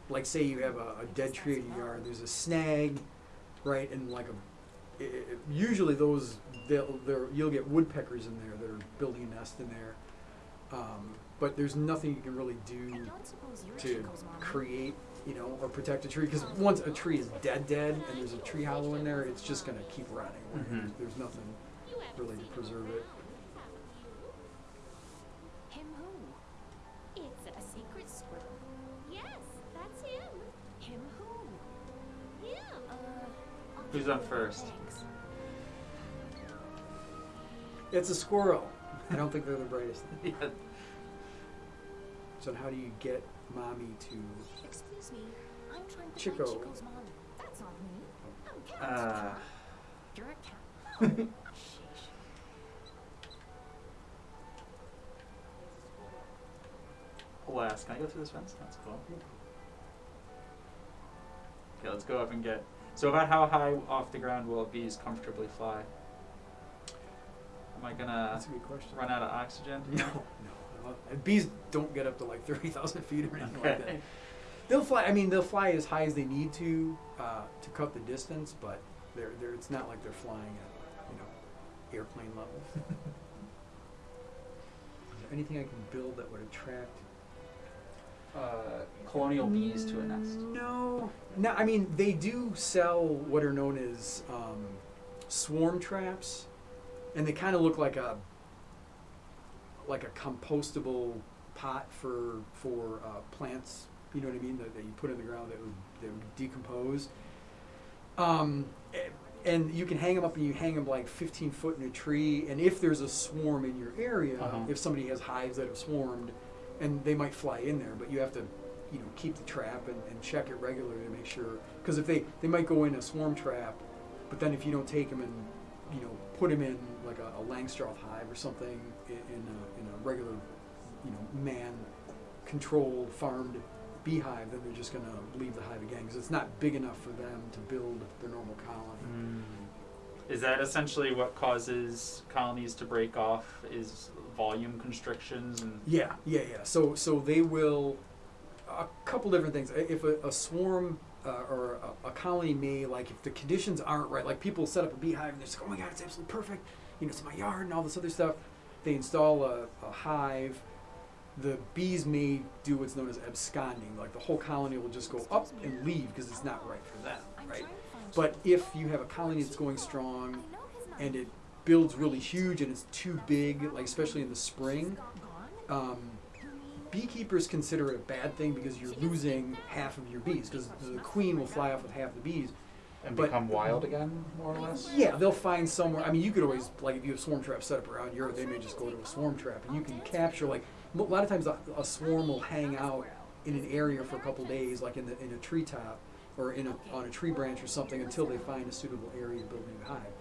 like say you have a, a dead tree in your yard, there's a snag, right, and like a i i usually those they'll they're, you'll get woodpeckers in there that are building a nest in there. Um, but there's nothing you can really do don't suppose you're to create, you know, or protect a tree. Because once a tree is dead, dead, and there's a tree hollow in there, it's just gonna keep rotting. away. Mhm. There's nothing really to preserve it. Him who? It's a secret squirrel. Yes, that's him. Him who? Yeah. Uh. Who's give on you that, first? It's a squirrel. I don't think they're the brightest. yeah. So how do you get mommy to? Excuse me. I'm trying to Chico. find Chico's mom. That's not me. I'm cat. Uh, You're a cat. Oh, alas, can I go through this fence? That's cool. Okay, let's go up and get. So, about how high off the ground will bees comfortably fly? Am I gonna That's a good question. run out of oxygen? No, no. Bees don't get up to like thirty thousand feet or anything like that. Okay. They'll fly. I mean, they'll fly as high as they need to uh, to cut the distance, but they're, they're it's not like they're flying at you know airplane levels. Is there anything I can build that would attract Uh, colonial bees to a nest. No, no. I mean, they do sell what are known as um, swarm traps, and they kind of look like a like a compostable pot for for uh, plants. You know what I mean? That, that you put in the ground that would that would decompose. Um, and you can hang them up, and you hang them like 15 foot in a tree. And if there's a swarm in your area, Uh-huh. if somebody has hives that have swarmed, and they might fly in there, but you have to, you know, keep the trap and, and check it regularly to make sure. Because if they they might go in a swarm trap, but then if you don't take them and you know put them in like a, a Langstroth hive or something in, in, a, in a regular, you know, man controlled farmed beehive, then they're just going to leave the hive again because it's not big enough for them to build their normal colony. Mm. Is that essentially what causes colonies to break off? Is volume constrictions and Yeah, yeah, yeah. So so they will a couple different things. If a, a swarm uh, or a, a colony may like if the conditions aren't right, like people set up a beehive and they're just like, oh my god, it's absolutely perfect. You know, it's my yard and all this other stuff. They install a, a hive. The bees may do what's known as absconding. Like the whole colony will just go up and leave because it's not right for them, right? trying to find But if you have a colony that's going strong know his name. and it builds really huge and it's too big, like especially in the spring, um, beekeepers consider it a bad thing because you're losing half of your bees because the queen will fly off with half the bees. and But- become wild again, more or less? Yeah, they'll find somewhere. I mean, you could always like if you have swarm traps set up around your, they may just go to a swarm trap and you can capture like a lot of times a, a swarm will hang out in an area for a couple days, like in the in a treetop or in a on a tree branch or something until they find a suitable area to build a new hive.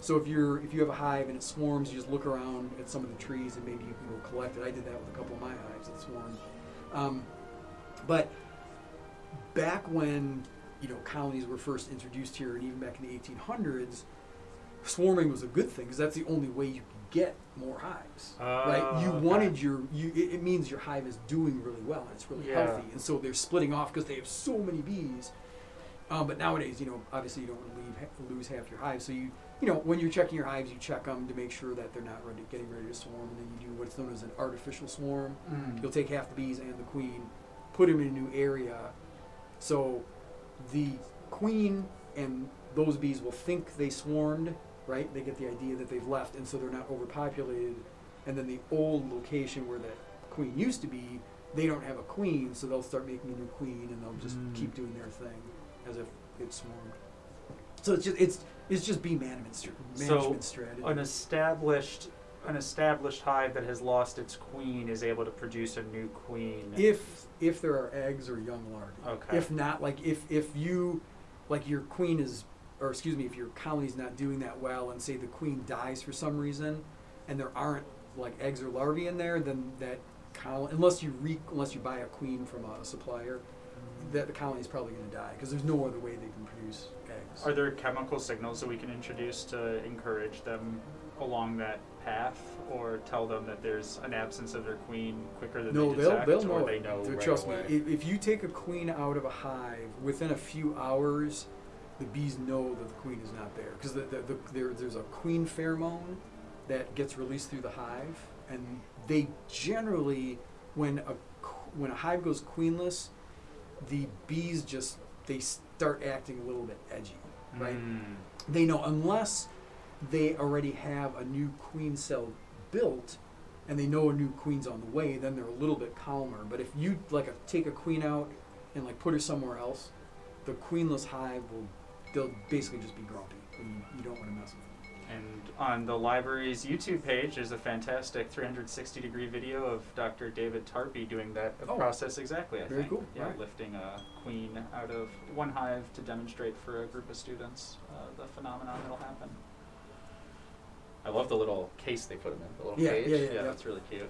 So if you're if you have a hive and it swarms, you just look around at some of the trees and maybe you can go collect it. I did that with a couple of my hives that swarmed. Um, but back when you know colonies were first introduced here, and even back in the 1800s, swarming was a good thing because that's the only way you get more hives. right? Oh, You okay. wanted your you. It, it means your hive is doing really well and it's really Yeah. healthy, and so they're splitting off because they have so many bees. Um, but nowadays, you know, obviously you don't want to leave, ha- lose half your hive, so you you know when you're checking your hives, you check them to make sure that they're not ready, getting ready to swarm, and then you do what's known as an artificial swarm. Mm. You'll take half the bees and the queen, put them in a new area, so the queen and those bees will think they swarmed, right? They get the idea that they've left, and so they're not overpopulated. And then the old location where that queen used to be, they don't have a queen, so they'll start making a new queen, and they'll just Mm. keep doing their thing as if it's swarmed. So it's just it's it's just bee management, So, management strategy. An established an established hive that has lost its queen is able to produce a new queen. if if there are eggs or young larvae. Okay. If not, like if if you like your queen is or excuse me, if your colony's not doing that well and say the queen dies for some reason and there aren't like eggs or larvae in there, then that colony unless you re unless you buy a queen from a supplier, that the colony is probably going to die because there's no other way they can produce eggs. Are there chemical signals that we can introduce to encourage them along that path, or tell them that there's an absence of their queen quicker than no, they they'll detect, they'll or know. they it. know right Trust away? me, if you take a queen out of a hive within a few hours, the bees know that the queen is not there because the, the, the, there, there's a queen pheromone that gets released through the hive, and they generally, when a when a hive goes queenless, the bees just they start acting a little bit edgy, right? Mm. they know unless they already have a new queen cell built and they know a new queen's on the way then they're a little bit calmer but if you like a, take a queen out and like put her somewhere else the queenless hive will they'll basically just be grumpy and you, you don't want to mess with them And on the library's YouTube page, there's a fantastic 360 degree video of Dr. David Tarpy doing that Oh. process exactly. I Very think. cool. Yeah, Alright. lifting a queen out of one hive to demonstrate for a group of students uh, the phenomenon that'll happen. I love the little case they put him in, the little Yeah, cage. yeah, yeah, yeah. that's really cute.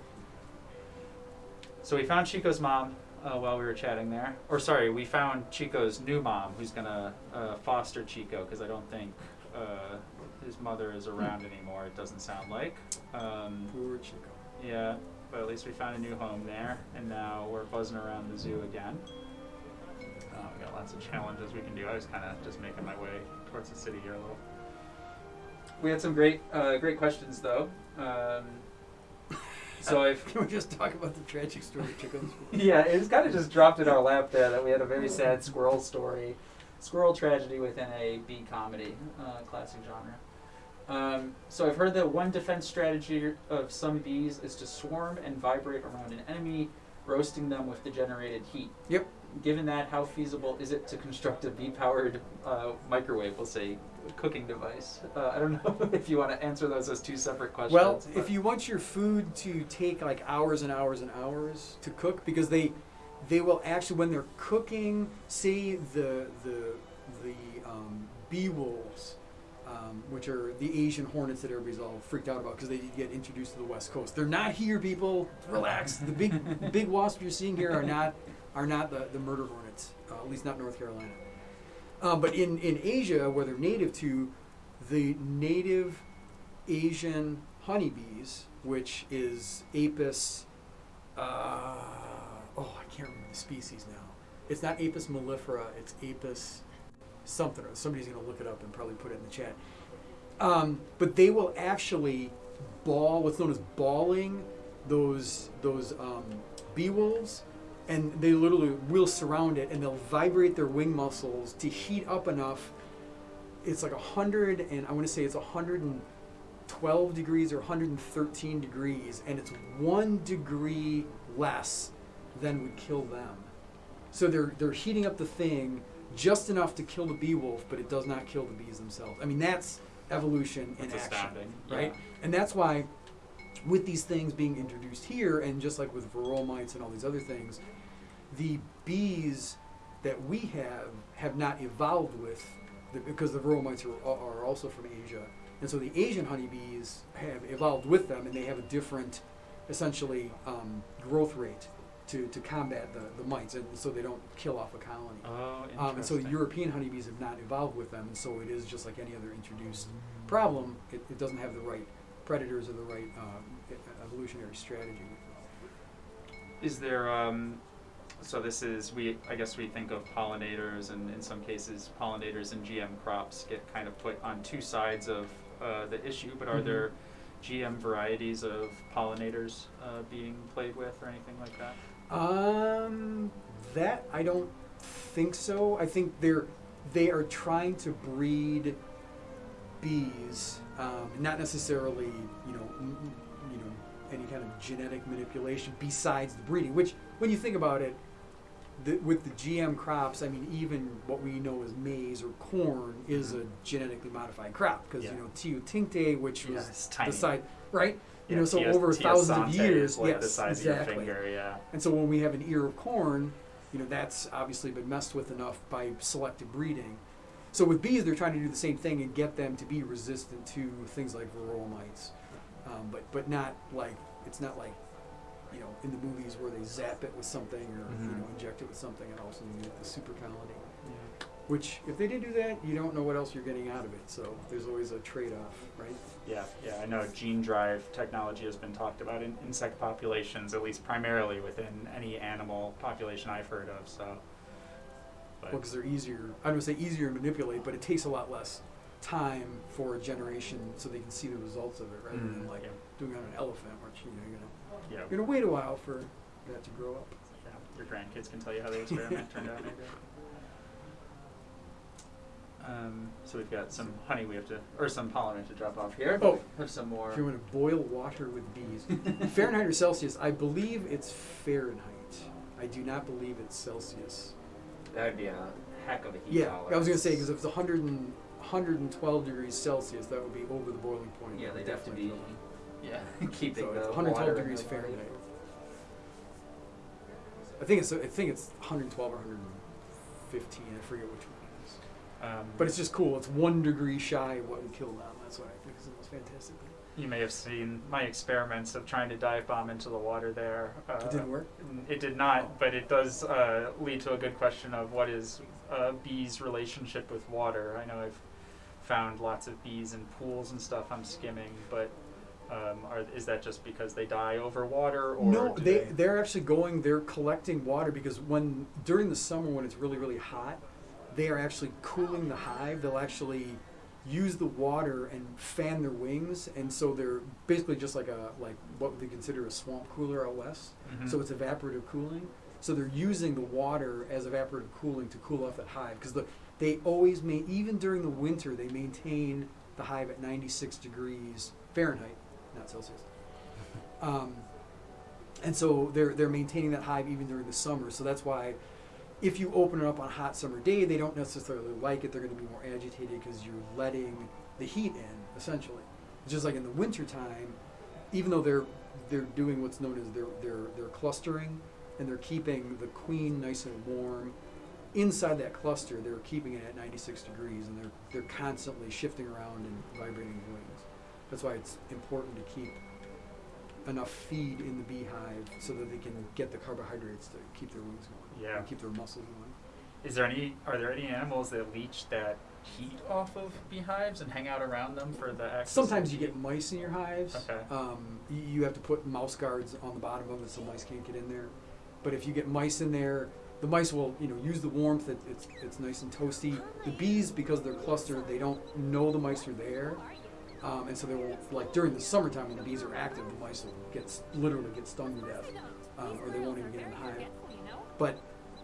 So we found Chico's mom uh, while we were chatting there. Or sorry, we found Chico's new mom, who's gonna uh, foster Chico because I don't think uh, his mother is around anymore. It doesn't sound like. Um, poor chico yeah, but at least we found a new home there, and now we're buzzing around the zoo again. Uh, we got lots of challenges we can do. I was kind of just making my way towards the city here a little. We had some great, uh, great questions though. Um, so I've can we just talk about the tragic story of chickens yeah, it was kind of just dropped in our lap there that we had a very sad squirrel story, squirrel tragedy within a bee comedy, uh, classic genre. Um, so I've heard that one defense strategy of some bees is to swarm and vibrate around an enemy, roasting them with the generated heat. Yep. Given that, how feasible is it to construct a bee-powered uh, microwave, we'll say, cooking device? Uh, I don't know if you want to answer those as two separate questions. Well, but- if you want your food to take like hours and hours and hours to cook, because they they will actually when they're cooking, say the the the um, bee wolves, um, which are the Asian hornets that everybody's all freaked out about because they get introduced to the West Coast. They're not here, people. Relax. The big big wasps you're seeing here are not are not the, the murder hornets, uh, at least not North Carolina. Um, but in, in Asia, where they're native to, the native Asian honeybees, which is Apis, uh, oh, I can't remember the species now. It's not Apis mellifera, it's Apis something. Somebody's going to look it up and probably put it in the chat. Um, but they will actually ball, what's known as balling, those those um, bee wolves, and they literally will surround it, and they'll vibrate their wing muscles to heat up enough. It's like a hundred, and I want to say it's a hundred and twelve degrees or 113 degrees, and it's one degree less than would kill them. So they're they're heating up the thing just enough to kill the bee wolf, but it does not kill the bees themselves. I mean that's evolution in That's action, astounding, right? yeah. And that's why, with these things being introduced here, and just like with varroa mites and all these other things, the bees that we have have not evolved with, the, because the varroa mites are, are also from Asia, and so the Asian honeybees have evolved with them, and they have a different, essentially, um, growth rate. to, to combat the, the mites, and so they don't kill off a colony. Oh, interesting. Um, and so the European honeybees have not evolved with them, and so it is just like any other introduced problem. It, it doesn't have the right predators or the right um, evolutionary strategy. Is there um so this is we I guess we think of pollinators and in some cases pollinators and GM crops get kind of put on two sides of uh, the issue, but are Mhm. there GM varieties of pollinators uh, being played with or anything like that? Um, that I don't think so. I think they're they are trying to breed bees, um, not necessarily you know you know any kind of genetic manipulation besides the breeding. Which, when you think about it, the, with the GM crops, I mean even what we know as maize or corn is a genetically modified crop because Yeah. you know teosinte, which was Yeah, tiny. the side right. You Yeah, know, so Tia- over Tia thousands of years, like yes, the size exactly. of your finger, yeah. And so when we have an ear of corn, you know, that's obviously been messed with enough by selective breeding. So with bees, they're trying to do the same thing and get them to be resistant to things like varroa mites, um, but but not like it's not like you know in the movies where they zap it with something or you Mhm. know inject it with something and all of a sudden you get the super colony. Yeah. Which if they did do that, you don't know what else you're getting out of it. So there's always a trade-off, right? Yeah, yeah, I know gene drive technology has been talked about in insect populations, at least primarily within any animal population I've heard of. So, but Well, because they're easier. I don't say easier to manipulate, but it takes a lot less time for a generation so they can see the results of it rather than Mm, like yeah. doing it on an elephant, which you know you're gonna yeah, you're gonna wait a while for that to grow up. yeah, your grandkids can tell you how the experiment turned out. Maybe. Um, so we've got some honey we have to, or some pollen we have to drop off here. Oh. have some more. If you want to boil water with bees, Fahrenheit or Celsius, I believe it's Fahrenheit. I do not believe it's Celsius. That would be a heck of a heat Yeah, tolerance. I was gonna say because if it's 100 and, 112 degrees Celsius, that would be over the boiling point. Yeah, they'd have to definitely be fill up. Yeah keeping So the it's 112 water degrees. Fahrenheit. I think it's I think it's 112 or 115. I forget which one it is. Um, But it's just cool. It's one degree shy of what we killed on. That's what I think is the most fantastic thing. you may have seen my experiments of trying to dive bomb into the water there. Uh, It didn't work. It did not, but it does uh, lead to a good question of what is a bee's relationship with water. I know I've found lots of bees in pools and stuff I'm skimming, but um, are, is that just because they die over water, or No, do they they're actually going. They're collecting water because when during the summer when it's really really hot, they are actually cooling the hive. They'll actually use the water and fan their wings, and so they're basically just like a like what they consider a swamp cooler out west. Mhm. So it's evaporative cooling. So they're using the water as evaporative cooling to cool off that hive because the they always main even during the winter they maintain the hive at 96 degrees Fahrenheit, not Celsius. Um, and so they're they're maintaining that hive even during the summer. So that's why if you open it up on a hot summer day, they don't necessarily like it. They're going to be more agitated because you're letting the heat in essentially. Just like in the wintertime, even though they're they're doing what's known as they're they're they're clustering and they're keeping the queen nice and warm. Inside that cluster, they're keeping it at 96 degrees, and they're they're constantly shifting around and vibrating wings. That's why it's important to keep enough feed in the beehive so that they can get the carbohydrates to keep their wings going. Yeah. And keep their muscles going. Is there any? Are there any animals that leech that heat off of beehives and hang out around them for the excess? of Sometimes you heat? get mice in your hives. Okay. Um, you have to put mouse guards on the bottom of it so mice can't get in there. But if you get mice in there, the mice will, you know, use the warmth. It, it's it's nice and toasty. The bees, because they're clustered, they don't know the mice are there, um, and so they will like during the summertime when the bees are active, the mice will get literally get stung to death, um, or they won't even get in the hive. But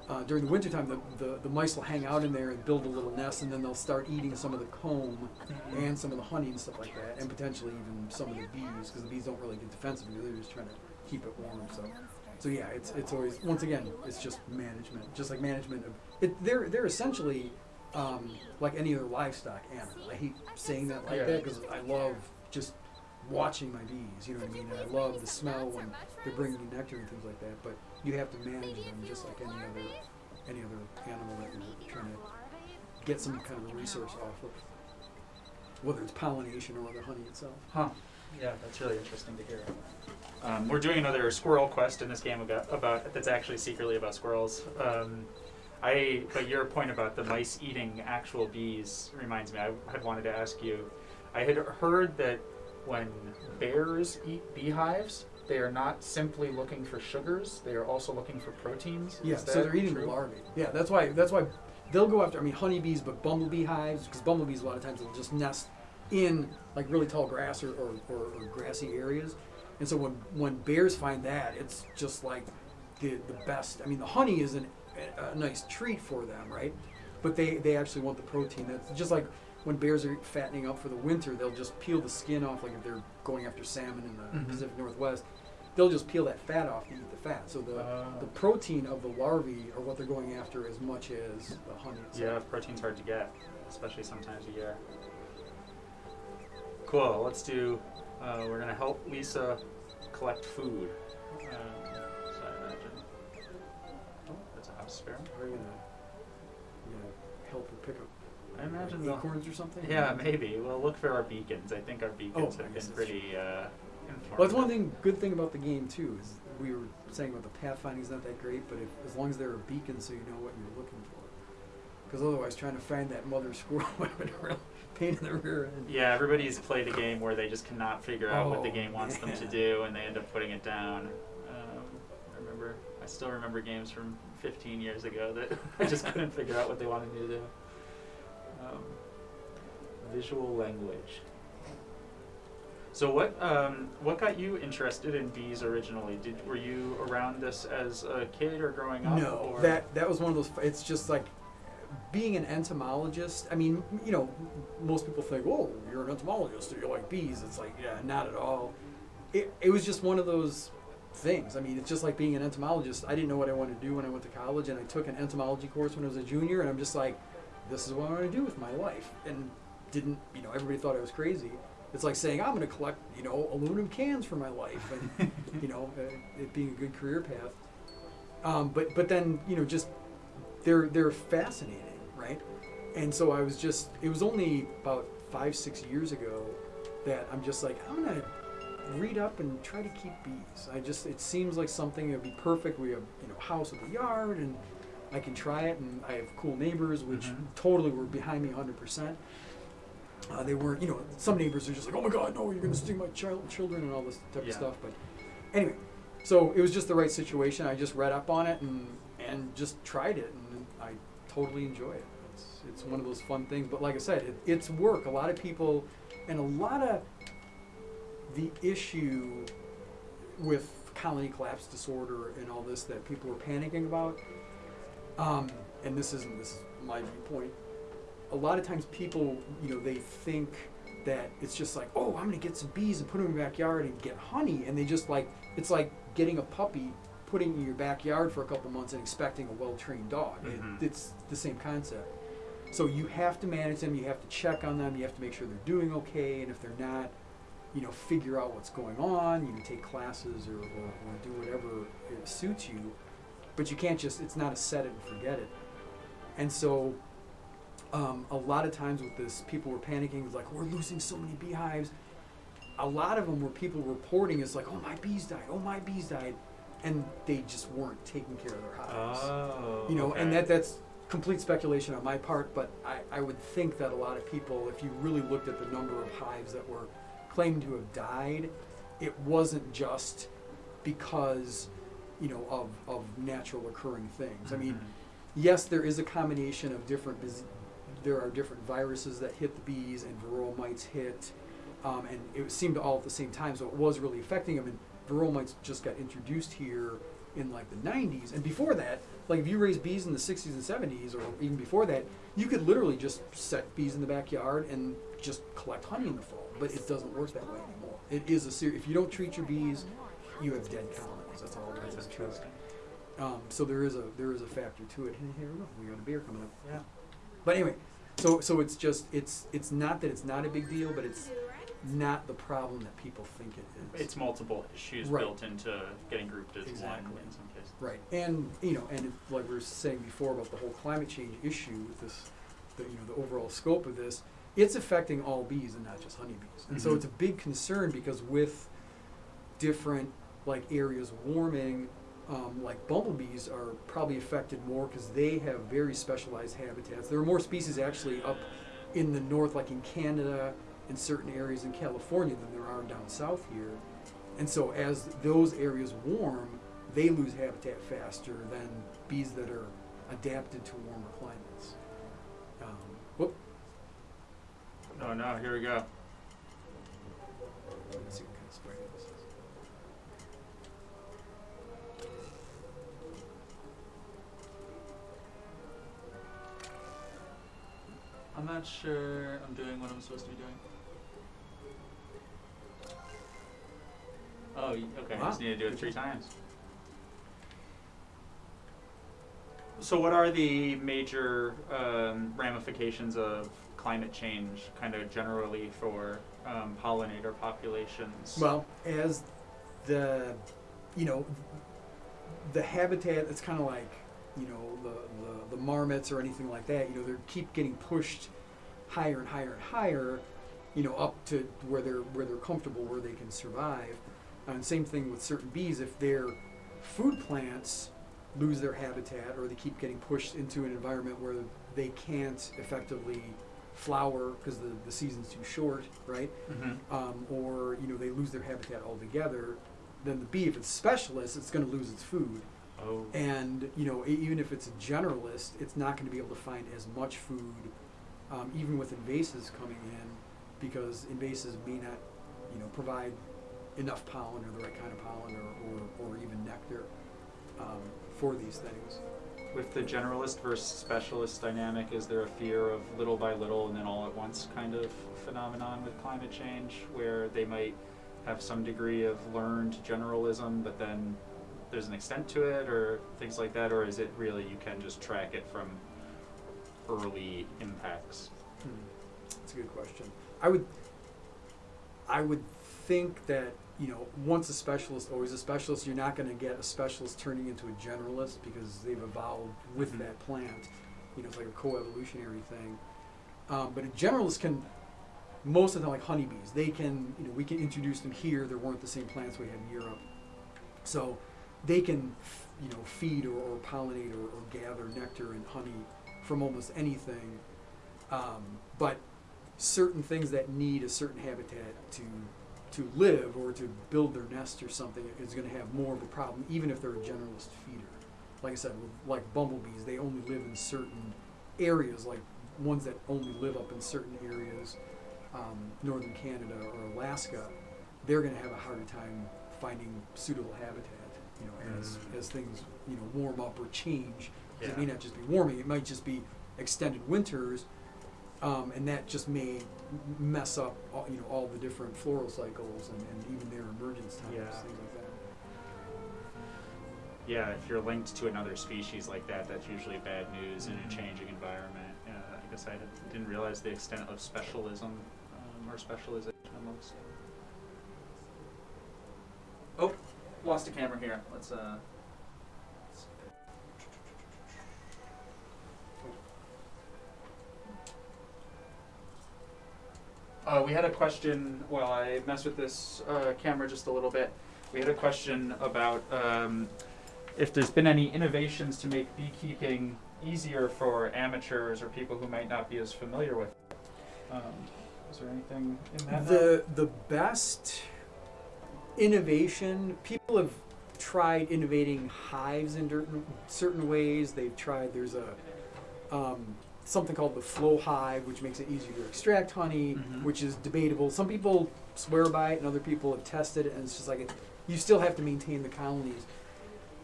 uh, during the wintertime, the, the, the mice will hang out in there and build a little nest, and then they'll start eating some of the comb and some of the honey and stuff like that, and potentially even some of the bees, because the bees don't really get defensive; they're just trying to keep it warm. So, so yeah, it's it's always once again, it's just management, just like management of it. They're they're essentially um, like any other livestock animal. I hate saying that like Yeah. that because I love just watching my bees. You know what I mean? And I love the smell when they're bringing you nectar and things like that. But you have to manage them just like any other any other animal that you're trying to get some kind of a resource off of, whether it's pollination or whether honey itself. Huh. Yeah, that's really interesting to hear. Um, we're doing another squirrel quest in this game about, about that's actually secretly about squirrels. Um, I but your point about the mice eating actual bees reminds me. I had wanted to ask you. I had heard that when bears eat beehives, they are not simply looking for sugars; they are also looking for proteins. Yeah, so they're eating true? the larvae. Yeah, that's why that's why they'll go after. I mean, honeybees, but bumblebee hives because bumblebees a lot of times will just nest in like really tall grass or, or, or, or grassy areas, and so when when bears find that, it's just like the the best. I mean, the honey is an, a, nice treat for them, right? But they they actually want the protein. That's just like when bears are fattening up for the winter, they'll just peel the skin off. Like if they're going after salmon in the Mhm. Pacific Northwest, they'll just peel that fat off and eat the fat. So the Oh. the protein of the larvae are what they're going after as much as the honey. Itself. Yeah, protein's hard to get, especially sometimes a year. Cool. Let's do. Uh, we're gonna help Lisa collect food. I imagine they'll- acorns or something? Yeah, maybe. We'll look for our beacons. I think our beacons Oh, have been pretty uh. Well, that's one thing. Good thing about the game too is we were saying about the pathfinding's not that great, but if, as long as there are beacons, so you know what you're looking for. Because otherwise, trying to find that mother squirrel would have been a real pain in the rear end. Yeah, everybody's played a game where they just cannot figure out what the Oh, game wants them to do, and they end up putting it down. Um, I remember, I still remember games from 15 years ago that I just couldn't figure out what they wanted me to do. Um, visual language. So what um, what got you interested in bees originally? Did were you around this as a kid or growing up? No, or? that that was one of those. It's just like being an entomologist. I mean, you know, most people think, "Oh, you're an entomologist. Do you like bees?" It's like, yeah, not at all. It it was just one of those things. I mean, it's just like being an entomologist. I didn't know what I wanted to do when I went to college, and I took an entomology course when I was a junior, and I'm just like, this is what I want to do with my life, and didn't you know? Everybody thought I was crazy. It's like saying I'm going to collect, you know, aluminum cans for my life, and you know, uh, it being a good career path. Um, but but then you know, just they're they're fascinating, right? And so I was just it was only about five six years ago that I'm just like I'm gonna read up and try to keep bees. I just it seems like something that would be perfect. We have you know a house with a yard and I can try it, and I have cool neighbors which Mhm. totally were behind me 100 percent. Uh, they weren't, you know, some neighbors are just like, oh my God, no, you're going to sting my child, children and all this type Yeah. of stuff. But anyway, so it was just the right situation. I just read up on it and, and just tried it, and I totally enjoy it. It's, it's one of those fun things. But like I said, it, it's work. A lot of people, and a lot of the issue with colony collapse disorder and all this that people were panicking about. Um, and this isn't this is my viewpoint. A lot of times people, you know, they think that it's just like, oh, I'm gonna get some bees and put them in my backyard and get honey, and they just like it's like getting a puppy, putting in your backyard for a couple months and expecting a well-trained dog. It- Mhm. it's the same concept. So you have to manage them, you have to check on them, you have to make sure they're doing okay, and if they're not, you know, figure out what's going on. You can take classes or, or, or do whatever it suits you, but you can't just, it's not a set it and forget it. And so, um, a lot of times with this, people were panicking, like, we're losing so many beehives. A lot of them were people reporting, it's like, oh, my bees died, oh, my bees died. And they just weren't taking care of their hives Oh. you know, and that that's complete speculation on my part, but I, I would think that a lot of people, if you really looked at the number of hives that were claimed to have died, it wasn't just because, you know, of, of natural occurring things. I mean, Mhm. yes, there is a combination of different, there are different viruses that hit the bees and varroa mites hit, um, and it seemed all at the same time, so it was really affecting them. And varroa mites just got introduced here in like the 90s, and before that, like if you raised bees in the 60s and 70s, or even before that, you could literally just set bees in the backyard and just collect honey in the fall. But it doesn't work that way anymore. It is a serious. If you don't treat your bees, you have dead colonies. That's all there That's to it. interesting. Um, so there is a there is a factor to it. And here we go. We got a beer coming up. Yeah. But anyway, so so it's just it's it's not that it's not a big deal, but it's not the problem that people think it is. It's multiple issues Right. built into getting grouped as Exactly. one in some cases. right, and you know, and it, like we were saying before about the whole climate change issue with this, the you know the overall scope of this, it's affecting all bees and not just honeybees, and so Mhm. it's a big concern because with different like areas warming, um, like bumblebees are probably affected more because they have very specialized habitats. There are more species actually up in the north, like in Canada and certain areas in California, than there are down south here. And so as those areas warm, they lose habitat faster than bees that are adapted to warmer climates. Um, whoop. Oh no, here we go. I'm not sure I'm doing what I'm supposed to be doing. Oh, okay. I just need to do it three times. So, what are the major um, ramifications of climate change, kind of generally for um, pollinator populations? Well, as the, you know, the habitat, it's kind of like, you know, the, the marmots or anything like that, you know, they keep getting pushed higher and higher and higher, you know, up to where they're, where they're comfortable, where they can survive. And same thing with certain bees, if their food plants lose their habitat or they keep getting pushed into an environment where they can't effectively flower because the, the season's too short, right? Mhm. um, or you know they lose their habitat altogether, then the bee, if it's specialist, it's going to lose its food. Oh. And you know even if it's a generalist, it's not going to be able to find as much food, um, even with invasives coming in, because invasives may not, you know, provide enough pollen or the right kind of pollen or, or, or even nectar um, for these things. With the generalist versus specialist dynamic, is there a fear of little by little and then all at once kind of phenomenon with climate change where they might have some degree of learned generalism, but then there's an extent to it or things like that? Or is it really you can just track it from early impacts? Hmm. That's a good question. I would, I would think that you know once a specialist, always a specialist. You're not going to get a specialist turning into a generalist because they've evolved with Mhm. that plant. You know, it's like a co-evolutionary thing. Um, but a generalist can, most of them like honeybees. They can, you know, we can introduce them here. There weren't the same plants we had in Europe, so they can, you know, feed or, or pollinate or, or gather nectar and honey from almost anything. Um, but certain things that need a certain habitat to to live or to build their nest or something is going to have more of a problem, even if they're a generalist feeder. Like I said, like bumblebees, they only live in certain areas, like ones that only live up in certain areas, um, northern Canada or Alaska. They're going to have a harder time finding suitable habitat, you know, as Mm. as things you know warm up or change. 'Cause It may not just be warming; it might just be extended winters, um, and that just may mess up all, you know all the different floral cycles and, and even their emergence times, Yeah. things like that. Yeah, if you're linked to another species like that, that's usually bad news in a Mhm. changing environment. Yeah, I guess I didn't realize the extent of specialism um, or specialization amongst. Oh, lost a camera here. Let's uh. Uh, we had a question Well, I messed with this uh, camera just a little bit. We had a question about um, if there's been any innovations to make beekeeping easier for amateurs or people who might not be as familiar with it. Um, is there anything in that? The the best innovation people have tried innovating hives in certain certain ways. They've tried. There's a um, something called the flow hive, which makes it easier to extract honey, Mhm. which is debatable. Some people swear by it, and other people have tested it, and it's just like it, you still have to maintain the colonies.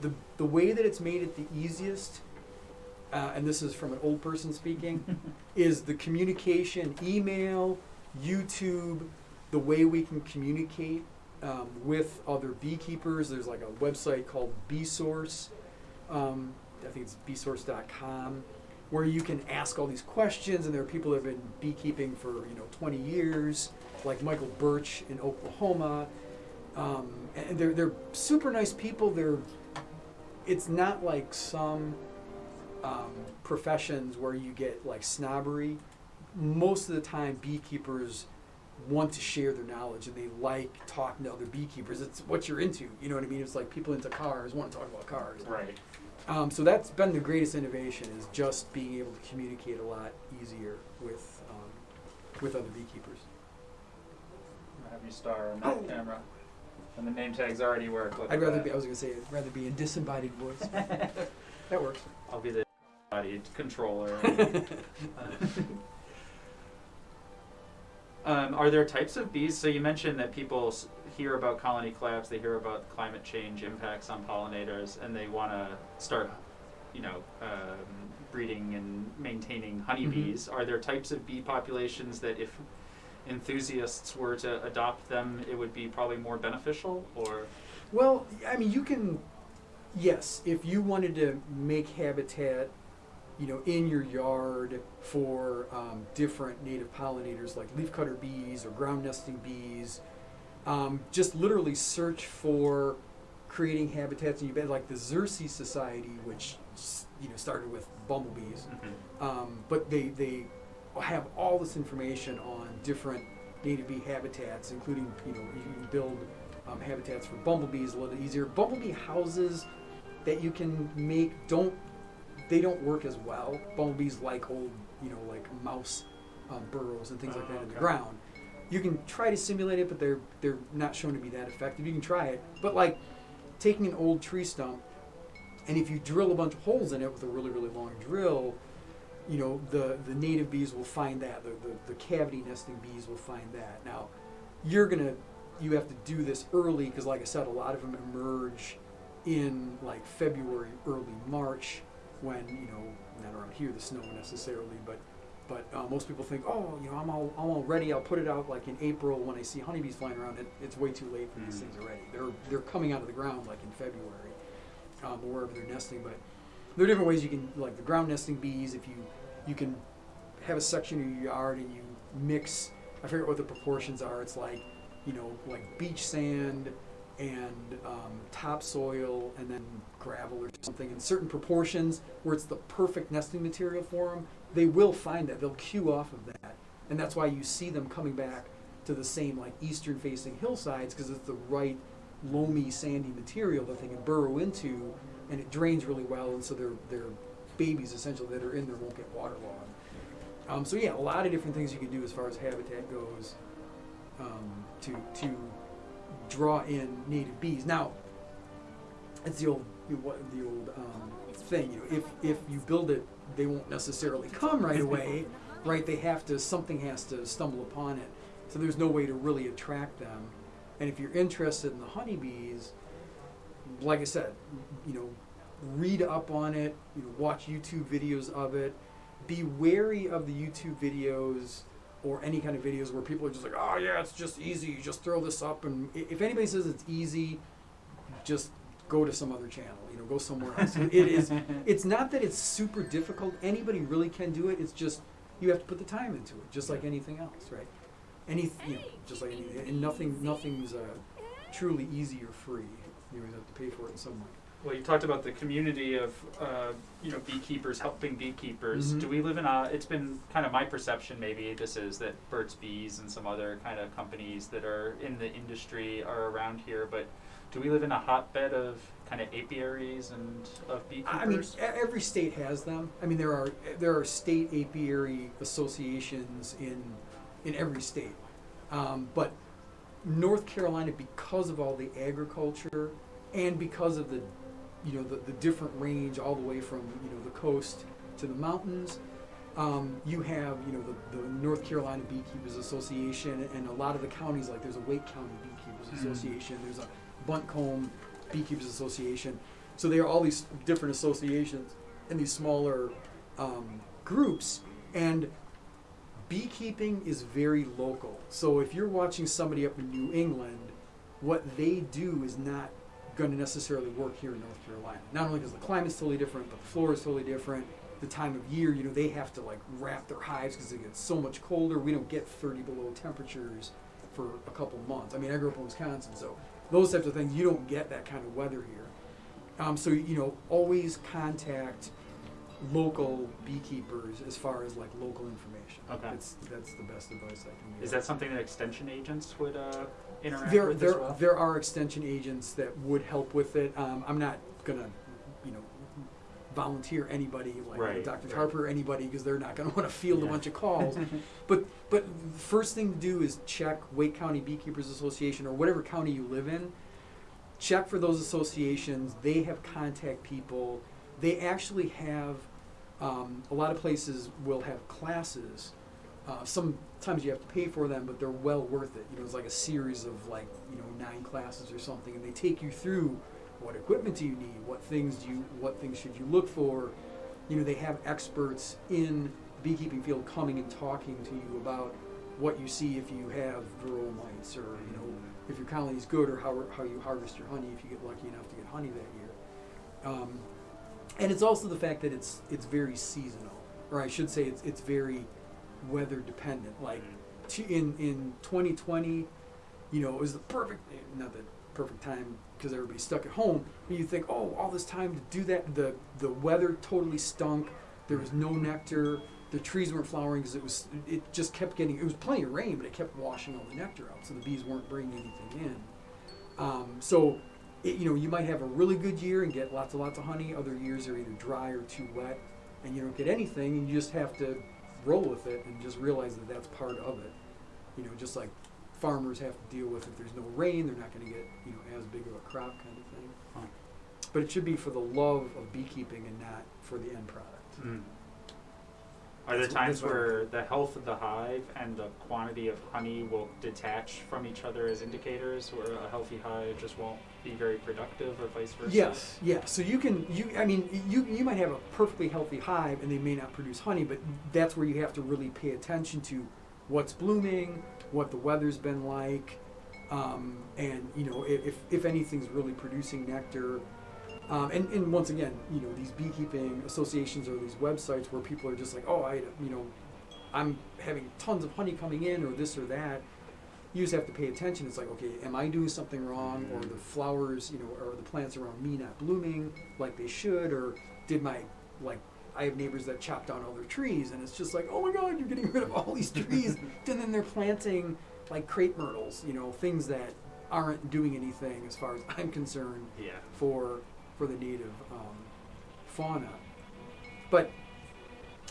The the way that it's made it the easiest, uh, and this is from an old person speaking, is the communication, email, YouTube, the way we can communicate um, with other beekeepers. There's like a website called BeeSource. Um, I think it's beesource.com, where you can ask all these questions, and there are people that have been beekeeping for you know 20 years, like Michael Birch in Oklahoma. Um, and they're they're super nice people. They're it's not like some um, professions where you get like snobbery. Most of the time, beekeepers want to share their knowledge and they like talking to other beekeepers. It's what you're into. You know what I mean? It's like people into cars want to talk about cars. Right. Um, so that's been the greatest innovation is just being able to communicate a lot easier with um, with other beekeepers. I'll have you star on that Oh. camera. And the name tags already work. Look I'd rather that. be. I was gonna say I'd rather be in disembodied voice. that works. I'll be the bodied controller. um, are there types of bees? So you mentioned that people hear about colony collapse, they hear about climate change impacts on pollinators, and they want to start, you know, um, breeding and maintaining honeybees. Are there types of bee populations that, if enthusiasts were to adopt them, it would be probably more beneficial? Or Well, I mean, you can. Yes, if you wanted to make habitat, you know, in your yard for um, different native pollinators like leafcutter bees or ground nesting bees, um, just literally search for creating habitats in your bed, like the Xerces Society, which you know started with bumblebees. Um, but they, they have all this information on different native bee habitats, including, you know, you can build um, habitats for bumblebees a little easier. Bumblebee houses that you can make don't, they don't work as well. Bumblebees like old, you know, like mouse um, burrows and things like Oh, that in the ground. You can try to simulate it, but they're they're not shown to be that effective. You can try it, but like taking an old tree stump, and if you drill a bunch of holes in it with a really really long drill, you know the the native bees will find that the, the, the cavity nesting bees will find that now you're gonna you have to do this early because like i said a lot of them emerge in like february early march when you know not around here the snow necessarily but but uh, most people think oh you know i'm all i'm all ready i'll put it out like in april when i see honeybees flying around it, it's way too late for these Mm. things already they're they're coming out of the ground like in february um, or wherever they're nesting but there are different ways you can like the ground nesting bees if you you can have a section of your yard and you mix i forget what the proportions are it's like you know like beach sand and um, topsoil and then gravel or something in certain proportions where it's the perfect nesting material for them they will find that they'll cue off of that. And that's why you see them coming back to the same like eastern facing hillsides because it's the right loamy sandy material that they can burrow into and it drains really well. And so their their babies essentially that are in there won't get waterlogged um, so yeah a lot of different things you can do as far as habitat goes um, to to draw in native bees. Now it's the old what the old um, thing you know if if you build it they won't necessarily come right away right? They have to something has to stumble upon it. So there's no way to really attract them. And if you're interested in the honeybees like i said you know read up on it you know, watch youtube videos of it. Be wary of the youtube videos or any kind of videos where people are just like oh yeah it's just easy. You just throw this up and if anybody says it's easy just go to some other channel you know go somewhere else it is it's not that it's super difficult anybody really can do it it's just you have to put the time into it just like anything else right any you know, just like anything and nothing nothing's uh, truly easy or free you always have to pay for it in some way Well, you talked about the community of, uh, you know, beekeepers helping beekeepers. Mhm. Do we live in a? It's been kind of my perception. Maybe this is that Burt's Bees and some other kind of companies that are in the industry are around here. But do we live in a hotbed of kind of apiaries and of beekeepers? I mean, every state has them. I mean, there are there are state apiary associations in in every state, um, but North Carolina, because of all the agriculture and because of the you know the, the different range all the way from you know the coast to the mountains. Um, you have you know the, the North Carolina Beekeepers Association and a lot of the counties like there's a Wake County Beekeepers Mhm. Association, there's a Buncombe Beekeepers Association. So there are all these different associations and these smaller um, groups, and beekeeping is very local. So if you're watching somebody up in New England, what they do is not going to necessarily work here in North Carolina. Not only because the climate's totally different, but the flora is totally different. The time of year, you know, they have to like wrap their hives because it gets so much colder. We don't get 30 below temperatures for a couple months. I mean, I grew up in Wisconsin, so those types of things, you don't get that kind of weather here. Um, so, you know, always contact local beekeepers as far as like local information. Okay. It's, that's the best advice I can give. Is that something that extension agents would uh, interact there, with there, as well? there are extension agents that would help with it. Um, I'm not gonna, volunteer anybody like Right, Dr. right. Tarpy or anybody because they're not gonna want to field a bunch of calls. but but the first thing to do is check Wake County Beekeepers Association or whatever county you live in. Check for those associations. They have contact people. They actually have um, a lot of places will have classes. Uh, sometimes you have to pay for them, but they're well worth it. You know, it's like a series of like you know nine classes or something, and they take you through what equipment do you need, what things do you, what things should you look for. You know, they have experts in the beekeeping field coming and talking to you about what you see if you have varroa mites, or you know if your colony is good, or how how you harvest your honey if you get lucky enough to get honey that year. Um, and it's also the fact that it's it's very seasonal, or I should say it's it's very weather dependent. Like t- in in 2020, you know, it was the perfect not the perfect time because everybody's stuck at home. But you think, oh, all this time to do that. The the weather totally stunk. There was no nectar. The trees weren't flowering because it was it just kept getting. It was plenty of rain, but it kept washing all the nectar out, so the bees weren't bringing anything in. Um, so, it, you know, you might have a really good year and get lots and lots of honey. Other years are either dry or too wet, and you don't get anything. And you just have to roll with it and just realize that that's part of it. You know, just like farmers have to deal with if there's no rain, they're not going to get you know as big of a crop kind of thing. Huh. But it should be for the love of beekeeping and not for the end product. Mm. Are there times that's what I- where the health of the hive and the quantity of honey will detach from each other as indicators, where a healthy hive just won't be very productive, or vice versa? Yes, yeah. So you can you I mean you you might have a perfectly healthy hive and they may not produce honey, but that's where you have to really pay attention to what's blooming, what the weather's been like, um, and you know if if- anything's really producing nectar. Um, and, and once again, you know these beekeeping associations or these websites where people are just like, oh, I you know, I'm having tons of honey coming in or this or that. You just have to pay attention. It's like, okay, am I doing something wrong, or the flowers, you know, or the plants around me not blooming like they should, or did my like I have neighbors that chop down all their trees, and it's just like, oh my God, you're getting rid of all these trees, and then they're planting like crepe myrtles, you know, things that aren't doing anything as far as I'm concerned Yeah. for for the native um, fauna. But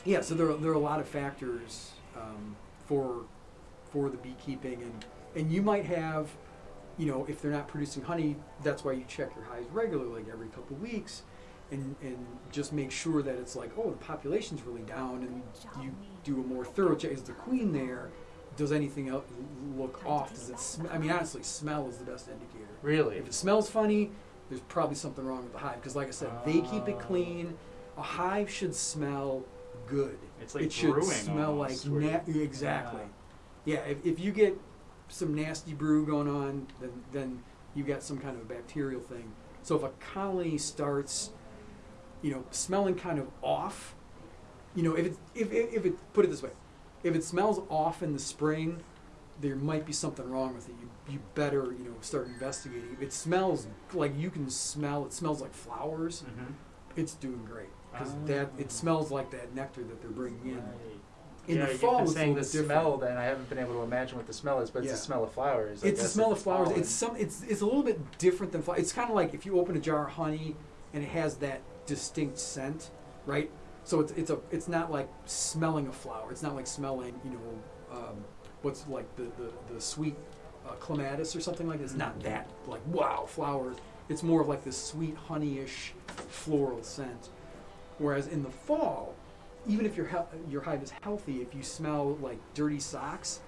yeah, so there are, there are a lot of factors um, for for the beekeeping, and and you might have, you know, if they're not producing honey, that's why you check your hives regularly, like every couple weeks, and and just make sure that it's like, oh, the population's really down, and you do a more thorough check. Is the queen there? Does anything else look off? Does it? Sm- I mean, honestly, smell is the best indicator. Really? If it smells funny, there's probably something wrong with the hive. Because, like I said, they keep it clean. A hive should smell good. It's like it should brewing smell almost, like na- you- exactly. Yeah, if, if you get some nasty brew going on, then then you got some kind of a bacterial thing. So if a colony starts, you know, smelling kind of off, you know, if it if if, if it put it this way, if it smells off in the spring, there might be something wrong with it. You you better you know start investigating. If it smells like you can smell, it smells like flowers. Mhm. It's doing great because Ah. that it smells like that nectar that they're bringing in. Right. In yeah, the you've fall, been it's a saying the different. smell, then I haven't been able to imagine what the smell is, but it's Yeah. the smell of flowers. I It's the smell of flowers. It's some. It's it's a little bit different than flowers. It's kind of like if you open a jar of honey and it has that distinct scent, right? So it's it's a it's not like smelling a flower. It's not like smelling you know um, what's like the the, the sweet uh, clematis or something like. This. It's not that like wow flowers. It's more of like this sweet honeyish floral scent. Whereas in the fall, even if your your hive is healthy, if you smell like dirty socks,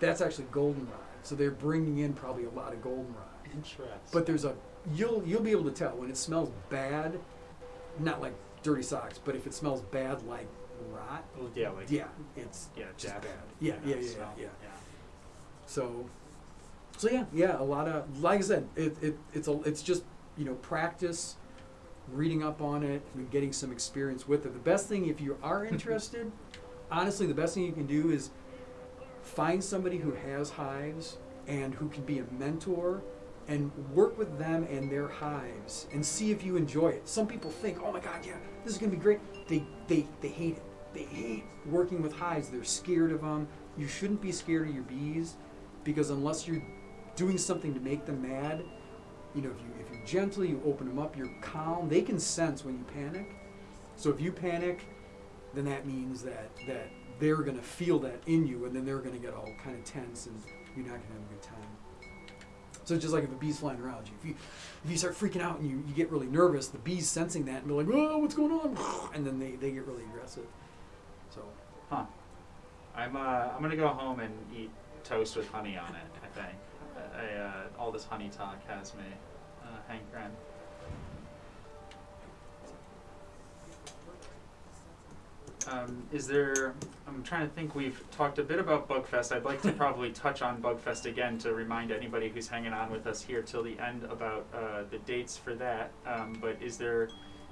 that's actually goldenrod. So they're bringing in probably a lot of goldenrod. Interesting. But there's a you'll you'll be able to tell when it smells bad, not like dirty socks, but if it smells bad like rot, Well, yeah, like yeah, it's yeah, just bad. you Yeah, yeah, yeah, yeah. So, so yeah, yeah, a lot of like I said, it, it it's a it's just you know practice, reading up on it, and getting some experience with it. The best thing if you are interested, honestly, the best thing you can do is find somebody who has hives and who can be a mentor and work with them and their hives and see if you enjoy it. Some people think, oh my God, yeah, this is gonna be great. They, they, they hate it. They hate working with hives. They're scared of them. You shouldn't be scared of your bees because unless you're doing something to make them mad, you know, if you if you're gentle, you open them up, you're calm. They can sense when you panic. So if you panic, then that means that that they're gonna feel that in you, and then they're gonna get all kind of tense, and you're not gonna have a good time. So it's just like if a bee's flying around you, if you if you start freaking out and you, you get really nervous, the bee's sensing that and they're like, "Oh, what's going on?" And then they, they get really aggressive. So Huh. I'm uh, I'm gonna go home and eat toast with honey on it. I think. I, uh, all this honey talk has me uh, hankering. Um, is there? I'm trying to think. We've talked a bit about Bugfest. I'd like to probably touch on Bugfest again to remind anybody who's hanging on with us here till the end about uh, the dates for that. Um, but is there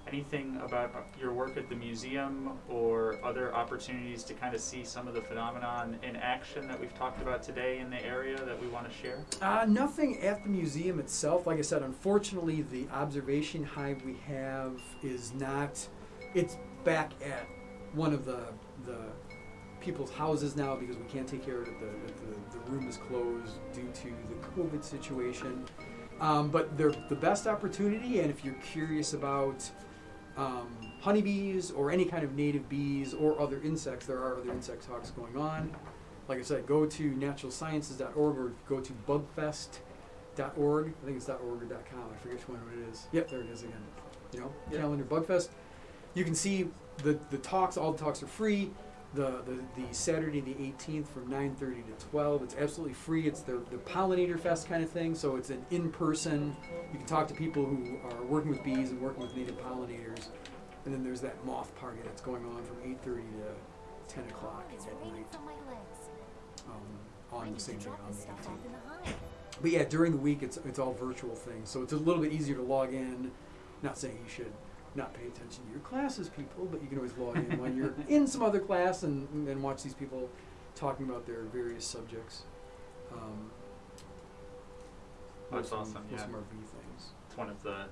anything about your work at the museum or other opportunities to kind of see some of the phenomenon in action that we've talked about today in the area that we want to share? Uh, nothing at the museum itself. Like I said, unfortunately, the observation hive we have is not. It's back at one of the the people's houses now because we can't take care of it. The, the, the room is closed due to the COVID situation. Um, but they're the best opportunity, and if you're curious about um, honeybees or any kind of native bees or other insects, there are other insect talks going on. Like I said, go to naturalsciences.org or go to bugfest.org. I think it's .org or .com. I forget which one it is. Yep, there it is again. You know, Yeah. calendar Bugfest. You can see the, the talks. All the talks are free. The, the, the Saturday the 18th from 9:30 to 12. It's absolutely free. It's the, the pollinator fest kind of thing. So it's an in-person. You can talk to people who are working with bees and working with native pollinators. And then there's that moth party that's going on from 8:30 to 10 o'clock at night from my legs. um, on the same day on the 18th. off in the hive. But yeah, during the week it's it's all virtual things, so it's a little bit easier to log in. Not saying you should not pay attention to your classes, people, but you can always log in when you're in some other class and, and watch these people talking about their various subjects. Um, That's some- awesome, yeah. some RV things. It's one of the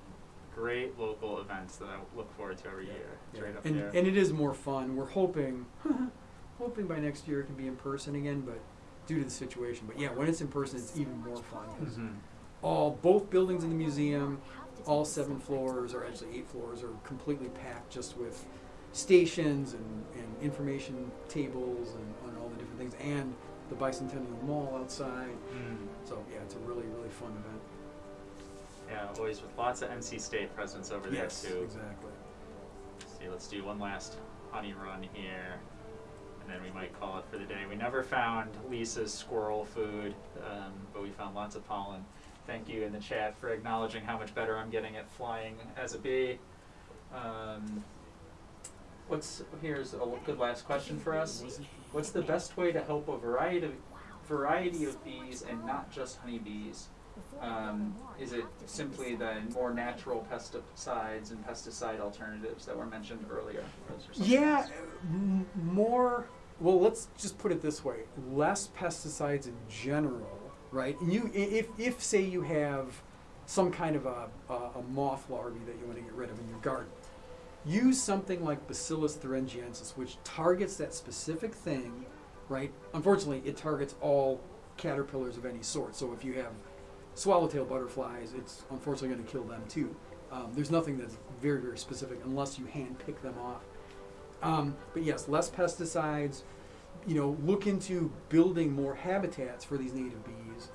great local events that I look forward to every year. It's Yeah. right up and there. and it is more fun. We're hoping, hoping by next year it can be in person again, but due to the situation. But yeah, when it's in person, it's even more fun. 'cause Mhm. all both buildings in the museum, all seven floors, or actually eight floors, are completely packed just with stations and, and information tables and, and all the different things, and the Bicentennial Mall outside. Mm. So yeah, it's a really really fun event. Yeah, always with lots of NC State presence over yes, there too. exactly. see, let's do one last honey run here, and then we might call it for the day. We never found Lisa's squirrel food, um, but we found lots of pollen. Thank you in the chat for acknowledging how much better I'm getting at flying as a bee. Um, what's here's a good last question for us. What's the best way to help a variety of variety of bees and not just honeybees? Um, is it simply the more natural pesticides and pesticide alternatives that were mentioned earlier? Or is there something Yeah, m- more. Well, let's just put it this way: less pesticides in general, right? And you, if, if say you have some kind of a, a, a moth larvae that you want to get rid of in your garden, use something like Bacillus thuringiensis, which targets that specific thing, right? Unfortunately, it targets all caterpillars of any sort. So if you have swallowtail butterflies, it's unfortunately going to kill them too. Um, there's nothing that's very, very specific unless you hand pick them off. Um, but yes, less pesticides. You know, look into building more habitats for these native bees,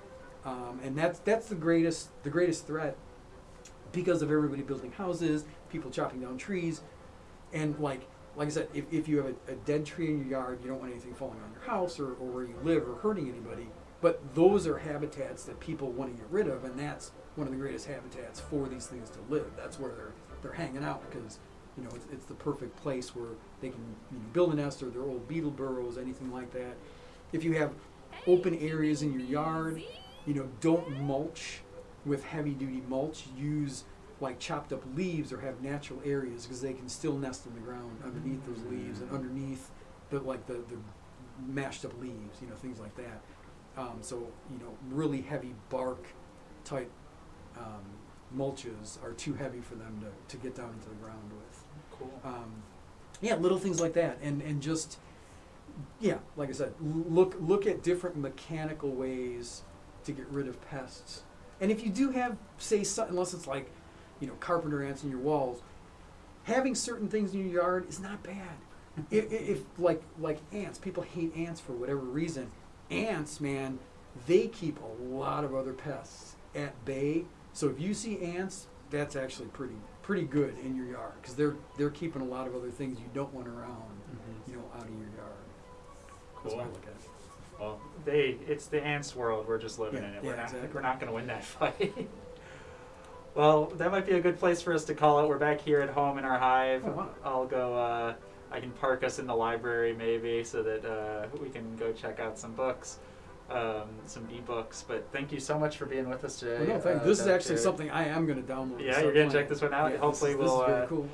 um, and that's that's the greatest the greatest threat because of everybody building houses, people chopping down trees, and like like I said, if, if you have a, a dead tree in your yard, you don't want anything falling on your house or, or where you live or hurting anybody. But those are habitats that people want to get rid of, and that's one of the greatest habitats for these things to live. That's where they're they're hanging out because you know it's, it's the perfect place where they can you know, build a nest or their old beetle burrows, anything like that. If you have open areas in your yard, you know, don't mulch with heavy duty mulch. Use like chopped up leaves or have natural areas because they can still nest in the ground underneath those leaves and underneath the like the, the mashed up leaves, you know, things like that. Um, so you know, really heavy bark type um, mulches are too heavy for them to, to get down into the ground with. Cool. Um, yeah, little things like that, and and just yeah, like I said, look look at different mechanical ways to get rid of pests. And if you do have, say, unless it's like, you know, carpenter ants in your walls, having certain things in your yard is not bad. if, if like like ants, people hate ants for whatever reason. Ants, man, they keep a lot of other pests at bay. So if you see ants, that's actually pretty pretty good in your yard because they're they're keeping a lot of other things you don't want around, Mhm. you know, out of your yard. That's Cool. what I look at. it. Well, they it's the ants world. We're just living Yeah, in it. yeah, we're not exactly. we're not going to win that fight. well, that might be a good place for us to call it. We're back here at home in our hive. Oh, wow. I'll go. Uh, I can park us in the library maybe so that uh, we can go check out some books, um, some ebooks. But thank you so much for being with us today. Well, no, thank, uh, this is actually something I am going to download. Yeah, you're gonna check this one out? Yeah, Hopefully this, is- we'll, This is uh, cool.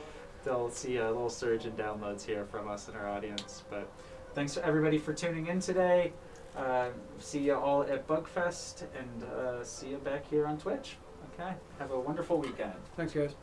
they'll see a little surge in downloads here from us and our audience. But thanks to everybody for tuning in today. Uh, see you all at Bugfest and uh, see you back here on Twitch. Okay, have a wonderful weekend. Thanks, guys.